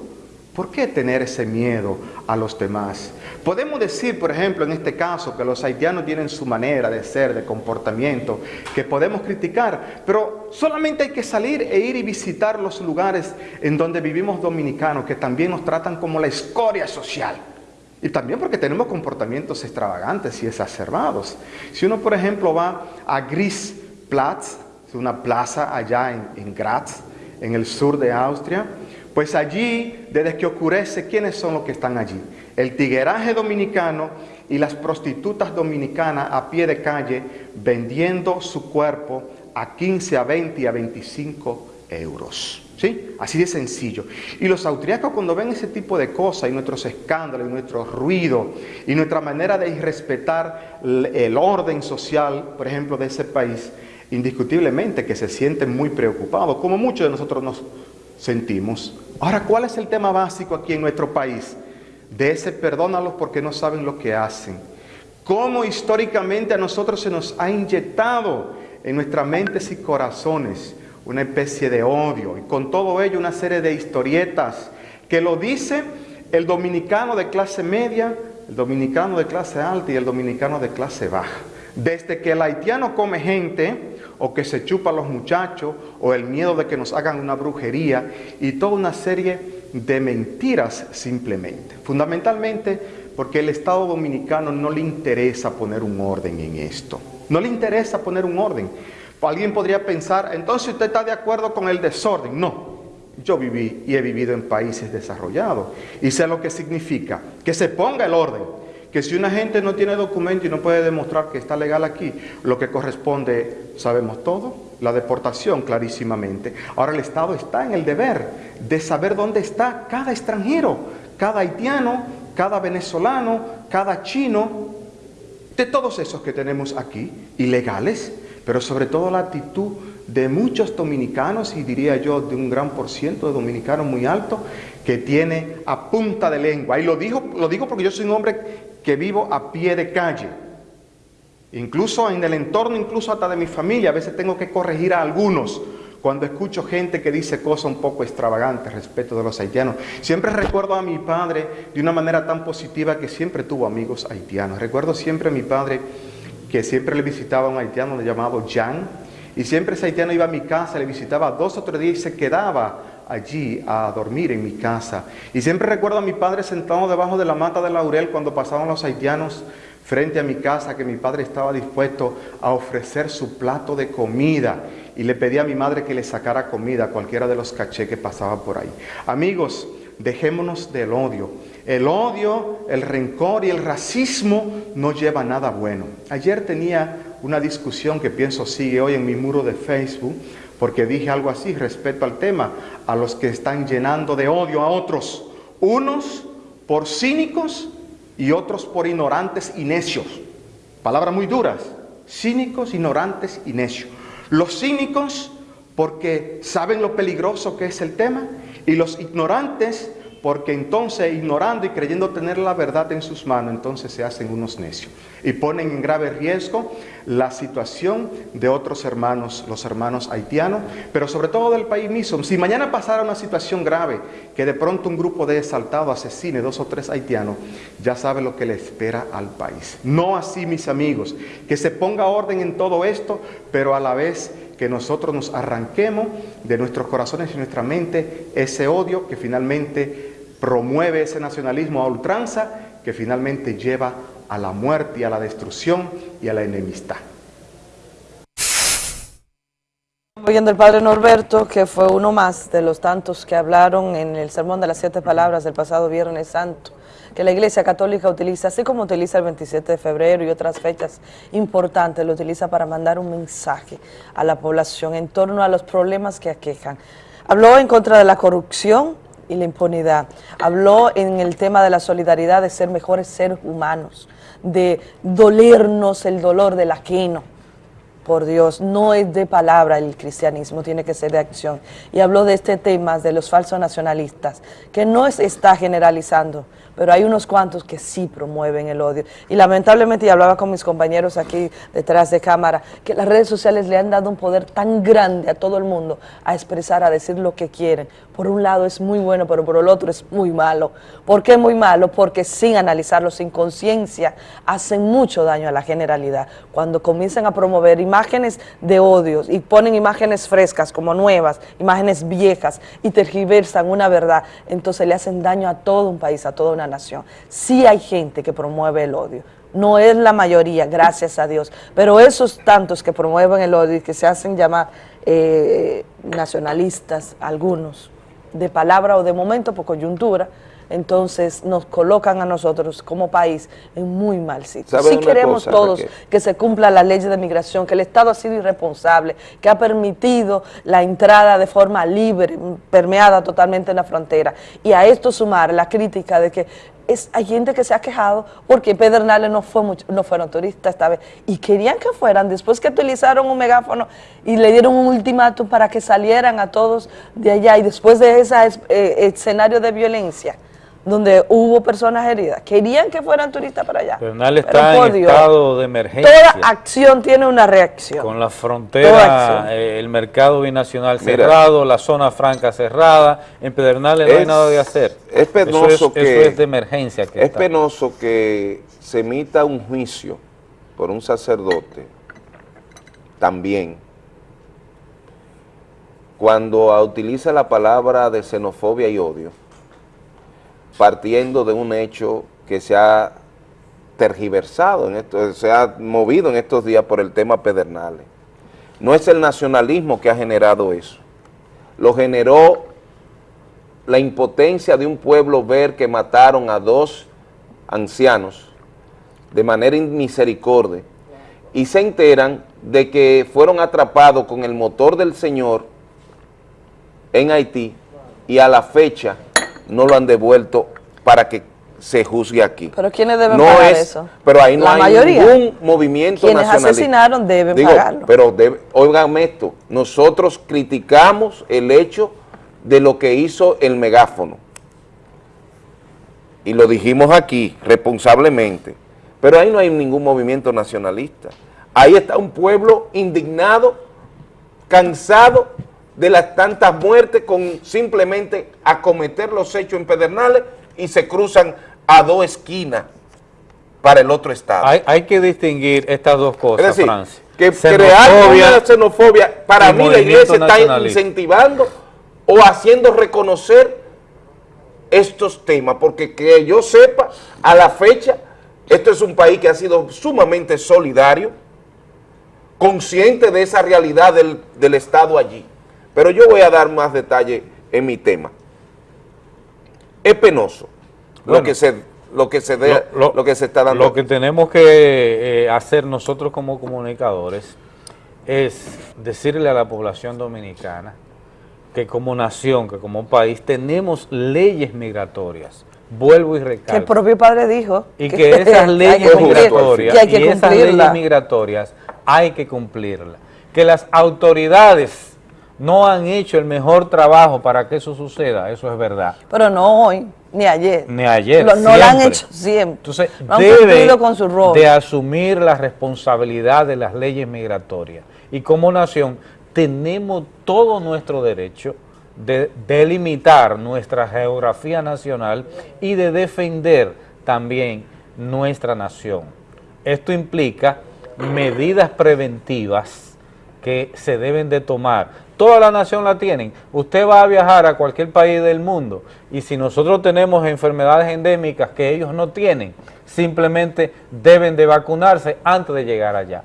¿Por qué tener ese miedo a los demás? Podemos decir, por ejemplo, en este caso, que los haitianos tienen su manera de ser, de comportamiento, que podemos criticar, pero solamente hay que salir e ir y visitar los lugares en donde vivimos dominicanos, que también nos tratan como la escoria social. Y también porque tenemos comportamientos extravagantes y exacerbados. Si uno, por ejemplo, va a Grisplatz, es una plaza allá en, en Graz, en el sur de Austria, pues allí, desde que ocurrece, ¿quiénes son los que están allí? El tigueraje dominicano y las prostitutas dominicanas a pie de calle vendiendo su cuerpo a 15, a 20 y a 25 euros. ¿Sí? Así de sencillo. Y los austriacos cuando ven ese tipo de cosas y nuestros escándalos y nuestro ruido y nuestra manera de irrespetar el orden social, por ejemplo, de ese país, indiscutiblemente que se sienten muy preocupados, como muchos de nosotros nos sentimos. Ahora, ¿cuál es el tema básico aquí en nuestro país? De ese perdónalos porque no saben lo que hacen. ¿Cómo históricamente a nosotros se nos ha inyectado en nuestras mentes y corazones una especie de odio y con todo ello una serie de historietas que lo dice el dominicano de clase media, el dominicano de clase alta y el dominicano de clase baja. Desde que el haitiano come gente, o que se chupa a los muchachos, o el miedo de que nos hagan una brujería, y toda una serie de mentiras simplemente. Fundamentalmente porque el Estado Dominicano no le interesa poner un orden en esto. No le interesa poner un orden. Alguien podría pensar, entonces usted está de acuerdo con el desorden. No, yo viví y he vivido en países desarrollados y sé lo que significa que se ponga el orden, que si una gente no tiene documento y no puede demostrar que está legal aquí, lo que corresponde, sabemos todo, la deportación clarísimamente. Ahora el Estado está en el deber de saber dónde está cada extranjero, cada haitiano, cada venezolano, cada chino, de todos esos que tenemos aquí, ilegales, pero sobre todo la actitud de muchos dominicanos, y diría yo de un gran por ciento de dominicanos muy alto, que tiene a punta de lengua. Y lo, digo, lo digo porque yo soy un hombre que vivo a pie de calle. Incluso en el entorno, incluso hasta de mi familia, a veces tengo que corregir a algunos cuando escucho gente que dice cosas un poco extravagantes respecto de los haitianos. Siempre recuerdo a mi padre de una manera tan positiva que siempre tuvo amigos haitianos. Recuerdo siempre a mi padre que siempre le visitaba a un haitiano llamado Jan, y siempre ese haitiano iba a mi casa, le visitaba dos o tres días y se quedaba allí a dormir en mi casa. Y siempre recuerdo a mi padre sentado debajo de la mata de laurel cuando pasaban los haitianos frente a mi casa, que mi padre estaba dispuesto a ofrecer su plato de comida y le pedía a mi madre que le sacara comida a cualquiera de los caché que pasaba por ahí. Amigos, dejémonos del odio. El odio, el rencor y el racismo no lleva nada bueno. Ayer tenía una discusión que pienso sigue hoy en mi muro de Facebook, porque dije algo así respecto al tema, a los que están llenando de odio a otros, unos por cínicos y otros por ignorantes y necios. Palabras muy duras, cínicos, ignorantes y necios. Los cínicos porque saben lo peligroso que es el tema y los ignorantes porque entonces ignorando y creyendo tener la verdad en sus manos, entonces se hacen unos necios y ponen en grave riesgo la situación de otros hermanos, los hermanos haitianos, pero sobre todo del país mismo. Si mañana pasara una situación grave, que de pronto un grupo de exaltados asesine dos o tres haitianos, ya sabe lo que le espera al país. No así, mis amigos, que se ponga orden en todo esto, pero a la vez que nosotros nos arranquemos de nuestros corazones y nuestra mente ese odio que finalmente promueve ese nacionalismo a ultranza que finalmente lleva a la muerte y a la destrucción y a la enemistad. Oyendo el padre Norberto, que fue uno más de los tantos que hablaron en el Sermón de las Siete Palabras del pasado Viernes Santo, que la Iglesia Católica utiliza, así como utiliza el 27 de febrero y otras fechas importantes, lo utiliza para mandar un mensaje a la población en torno a los problemas que aquejan. Habló en contra de la corrupción y la impunidad. Habló en el tema de la solidaridad, de ser mejores seres humanos, de dolernos el dolor del ajeno por Dios, no es de palabra el cristianismo, tiene que ser de acción. Y habló de este tema de los falsos nacionalistas, que no está generalizando, pero hay unos cuantos que sí promueven el odio. Y lamentablemente, y hablaba con mis compañeros aquí detrás de cámara, que las redes sociales le han dado un poder tan grande a todo el mundo a expresar, a decir lo que quieren. Por un lado es muy bueno, pero por el otro es muy malo. ¿Por qué muy malo? Porque sin analizarlo, sin conciencia, hacen mucho daño a la generalidad. Cuando comienzan a promover imágenes de odios y ponen imágenes frescas como nuevas, imágenes viejas y tergiversan una verdad, entonces le hacen daño a todo un país, a toda una nación. Sí hay gente que promueve el odio, no es la mayoría, gracias a Dios, pero esos tantos que promueven el odio y que se hacen llamar eh, nacionalistas, algunos, de palabra o de momento por coyuntura, entonces nos colocan a nosotros como país en muy mal sitio. Si queremos todos que se cumpla la ley de migración, que el Estado ha sido irresponsable, que ha permitido la entrada de forma libre, permeada totalmente en la frontera, y a esto sumar la crítica de que es, hay gente que se ha quejado porque Pedernales no, fue no fueron turistas esta vez. Y querían que fueran, después que utilizaron un megáfono y le dieron un ultimátum para que salieran a todos de allá. Y después de ese eh, escenario de violencia, donde hubo personas heridas. Querían que fueran turistas para allá. Pedernales Pero, está en Dios, estado de emergencia. Toda acción tiene una reacción. Con la frontera, eh, el mercado binacional Mira. cerrado, la zona franca cerrada, en Pedernales no hay nada de hacer. Es penoso eso es, que... eso es de emergencia. Que Es está. penoso que se emita un juicio por un sacerdote también cuando utiliza la palabra de xenofobia y odio, partiendo de un hecho que se ha tergiversado, en esto, se ha movido en estos días por el tema Pedernales. No es el nacionalismo que ha generado eso, lo generó la impotencia de un pueblo ver que mataron a dos ancianos de manera misericordia y se enteran de que fueron atrapados con el motor del Señor en Haití y a la fecha no lo han devuelto para que se juzgue aquí. Pero ¿quiénes deben No pagar es- eso? Pero ahí no La hay mayoría. ningún movimiento Quienes asesinaron deben Digo, pagarlo. Pero debe, óigame esto, nosotros criticamos el hecho de lo que hizo el megáfono. Y lo dijimos aquí responsablemente. Pero ahí no hay ningún movimiento nacionalista. Ahí está un pueblo indignado, cansado de las tantas muertes con simplemente acometer los hechos en Pedernales y se cruzan a dos esquinas para el otro estado. Hay, hay que distinguir estas dos cosas, Es decir, que crear una xenofobia, para mí la iglesia está incentivando o haciendo reconocer estos temas, porque que yo sepa, a la fecha, esto es un país que ha sido sumamente solidario, consciente de esa realidad del, del Estado allí. Pero yo voy a dar más detalle en mi tema. Es penoso lo que se lo que se de- lo, que se está dando. Lo que tenemos que eh, hacer nosotros como comunicadores es decirle a la población dominicana que como nación, que como país, tenemos leyes migratorias. Vuelvo y Que el recalco. propio padre dijo Y que <laughs> esas leyes que migratorias, que hay que y esas cumplirla. leyes migratorias hay que cumplirlas. Que las autoridades no han hecho el mejor trabajo para que eso suceda, eso es verdad. Pero no hoy, ni ayer. Ni ayer, no lo han hecho siempre. Entonces, No han debe cumplido con su rol. de asumir la responsabilidad de las leyes migratorias. Y como nación tenemos todo nuestro derecho de delimitar nuestra geografía nacional y de defender también nuestra nación. Esto implica medidas preventivas que se deben de tomar. Toda la nación la tienen. Usted va a viajar a cualquier país del mundo y si nosotros tenemos enfermedades endémicas que ellos no tienen, simplemente deben de vacunarse antes de llegar allá.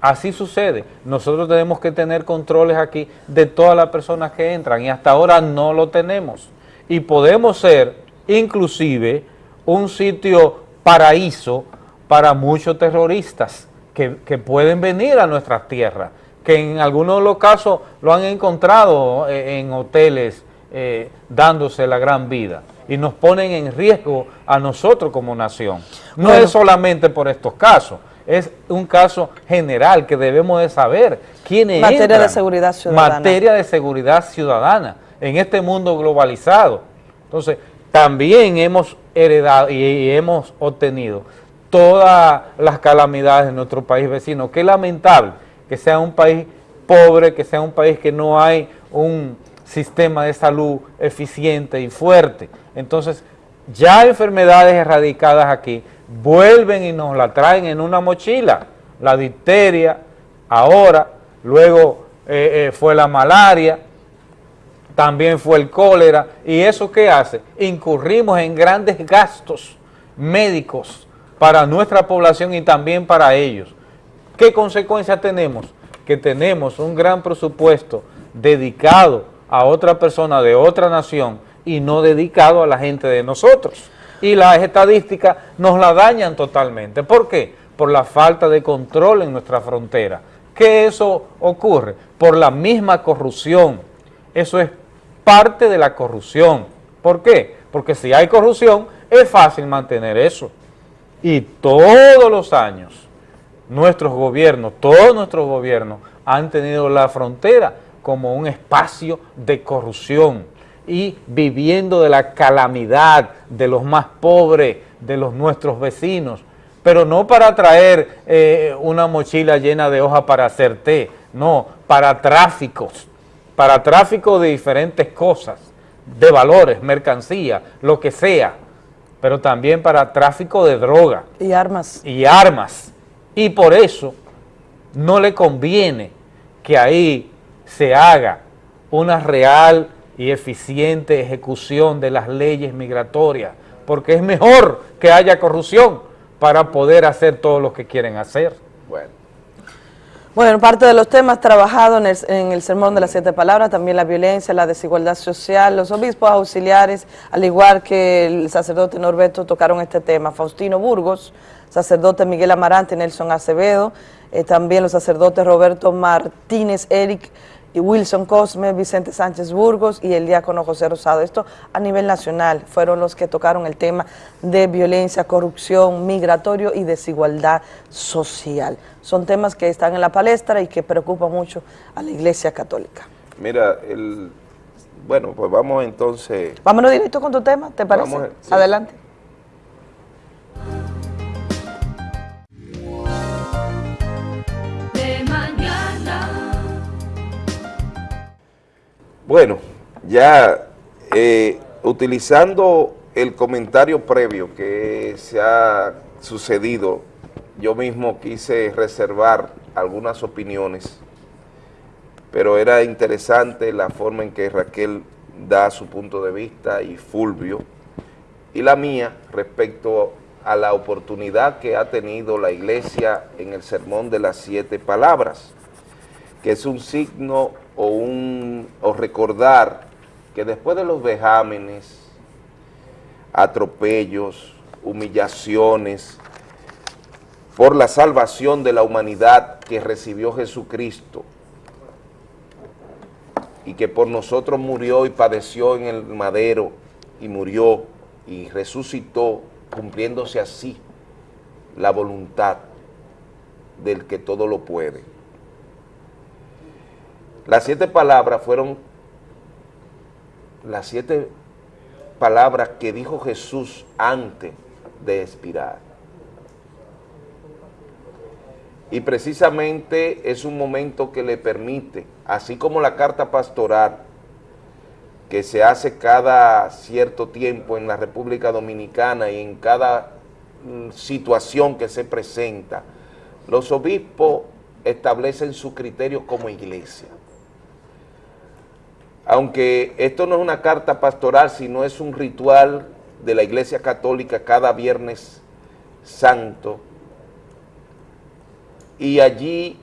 Así sucede. Nosotros tenemos que tener controles aquí de todas las personas que entran y hasta ahora no lo tenemos. Y podemos ser inclusive un sitio paraíso para muchos terroristas que, que pueden venir a nuestras tierras, que en algunos de los casos lo han encontrado eh, en hoteles eh, dándose la gran vida y nos ponen en riesgo a nosotros como nación. No Bueno. es solamente por estos casos, es un caso general que debemos de saber quiénes Materia de seguridad ciudadana. Materia de seguridad ciudadana en este mundo globalizado. Entonces, también hemos heredado y, y hemos obtenido todas las calamidades de nuestro país vecino. Qué lamentable que sea un país pobre, que sea un país que no hay un sistema de salud eficiente y fuerte. Entonces, ya enfermedades erradicadas aquí vuelven y nos la traen en una mochila. La difteria, ahora, luego eh, eh, fue la malaria, también fue el cólera. ¿Y eso qué hace? Incurrimos en grandes gastos médicos para nuestra población y también para ellos. ¿Qué consecuencias tenemos? Que tenemos un gran presupuesto dedicado a otra persona de otra nación y no dedicado a la gente de nosotros. Y las estadísticas nos la dañan totalmente. ¿Por qué? Por la falta de control en nuestra frontera. ¿Qué eso ocurre? Por la misma corrupción. Eso es parte de la corrupción. ¿Por qué? Porque si hay corrupción, es fácil mantener eso. Y todos los años, nuestros gobiernos, todos nuestros gobiernos han tenido la frontera como un espacio de corrupción. y viviendo de la calamidad de los más pobres, de los nuestros vecinos, pero no para traer eh, una mochila llena de hojas para hacer té, no, para tráficos, para tráfico de diferentes cosas, de valores, mercancía, lo que sea, pero también para tráfico de droga. Y armas. Y armas. Y por eso no le conviene que ahí se haga una real y eficiente ejecución de las leyes migratorias, porque es mejor que haya corrupción para poder hacer todo lo que quieren hacer. Bueno. Bueno, parte de los temas trabajados en el, en el, Sermón de las Siete Palabras, también la violencia, la desigualdad social, los obispos auxiliares, al igual que el sacerdote Norberto, tocaron este tema. Faustino Burgos, sacerdote Miguel Amarante, Nelson Acevedo, eh, también los sacerdotes Roberto Martínez, Eric y Wilson Cosme, Vicente Sánchez Burgos y el diácono José Rosado. Esto a nivel nacional fueron los que tocaron el tema de violencia, corrupción, migratorio y desigualdad social. Son temas que están en la palestra y que preocupan mucho a la Iglesia Católica. Mira, el, bueno, pues vamos entonces... Vámonos directo con tu tema, ¿te parece? Vamos, sí. Adelante. Bueno, ya eh, utilizando el comentario previo que se ha sucedido, yo mismo quise reservar algunas opiniones, pero era interesante la forma en que Raquel da su punto de vista y Fulvio, y la mía respecto a la oportunidad que ha tenido la iglesia en el sermón de las siete palabras, que es un signo o, un, o recordar que después de los vejámenes, atropellos, humillaciones, por la salvación de la humanidad que recibió Jesucristo y que por nosotros murió y padeció en el madero y murió y resucitó cumpliéndose así la voluntad del que todo lo puede. Las siete palabras fueron las siete palabras que dijo Jesús antes de expirar. Y precisamente es un momento que le permite, así como la carta pastoral que se hace cada cierto tiempo en la República Dominicana y en cada situación que se presenta, los obispos establecen su criterio como iglesia. Aunque esto no es una carta pastoral, sino es un ritual de la Iglesia Católica cada Viernes Santo, y allí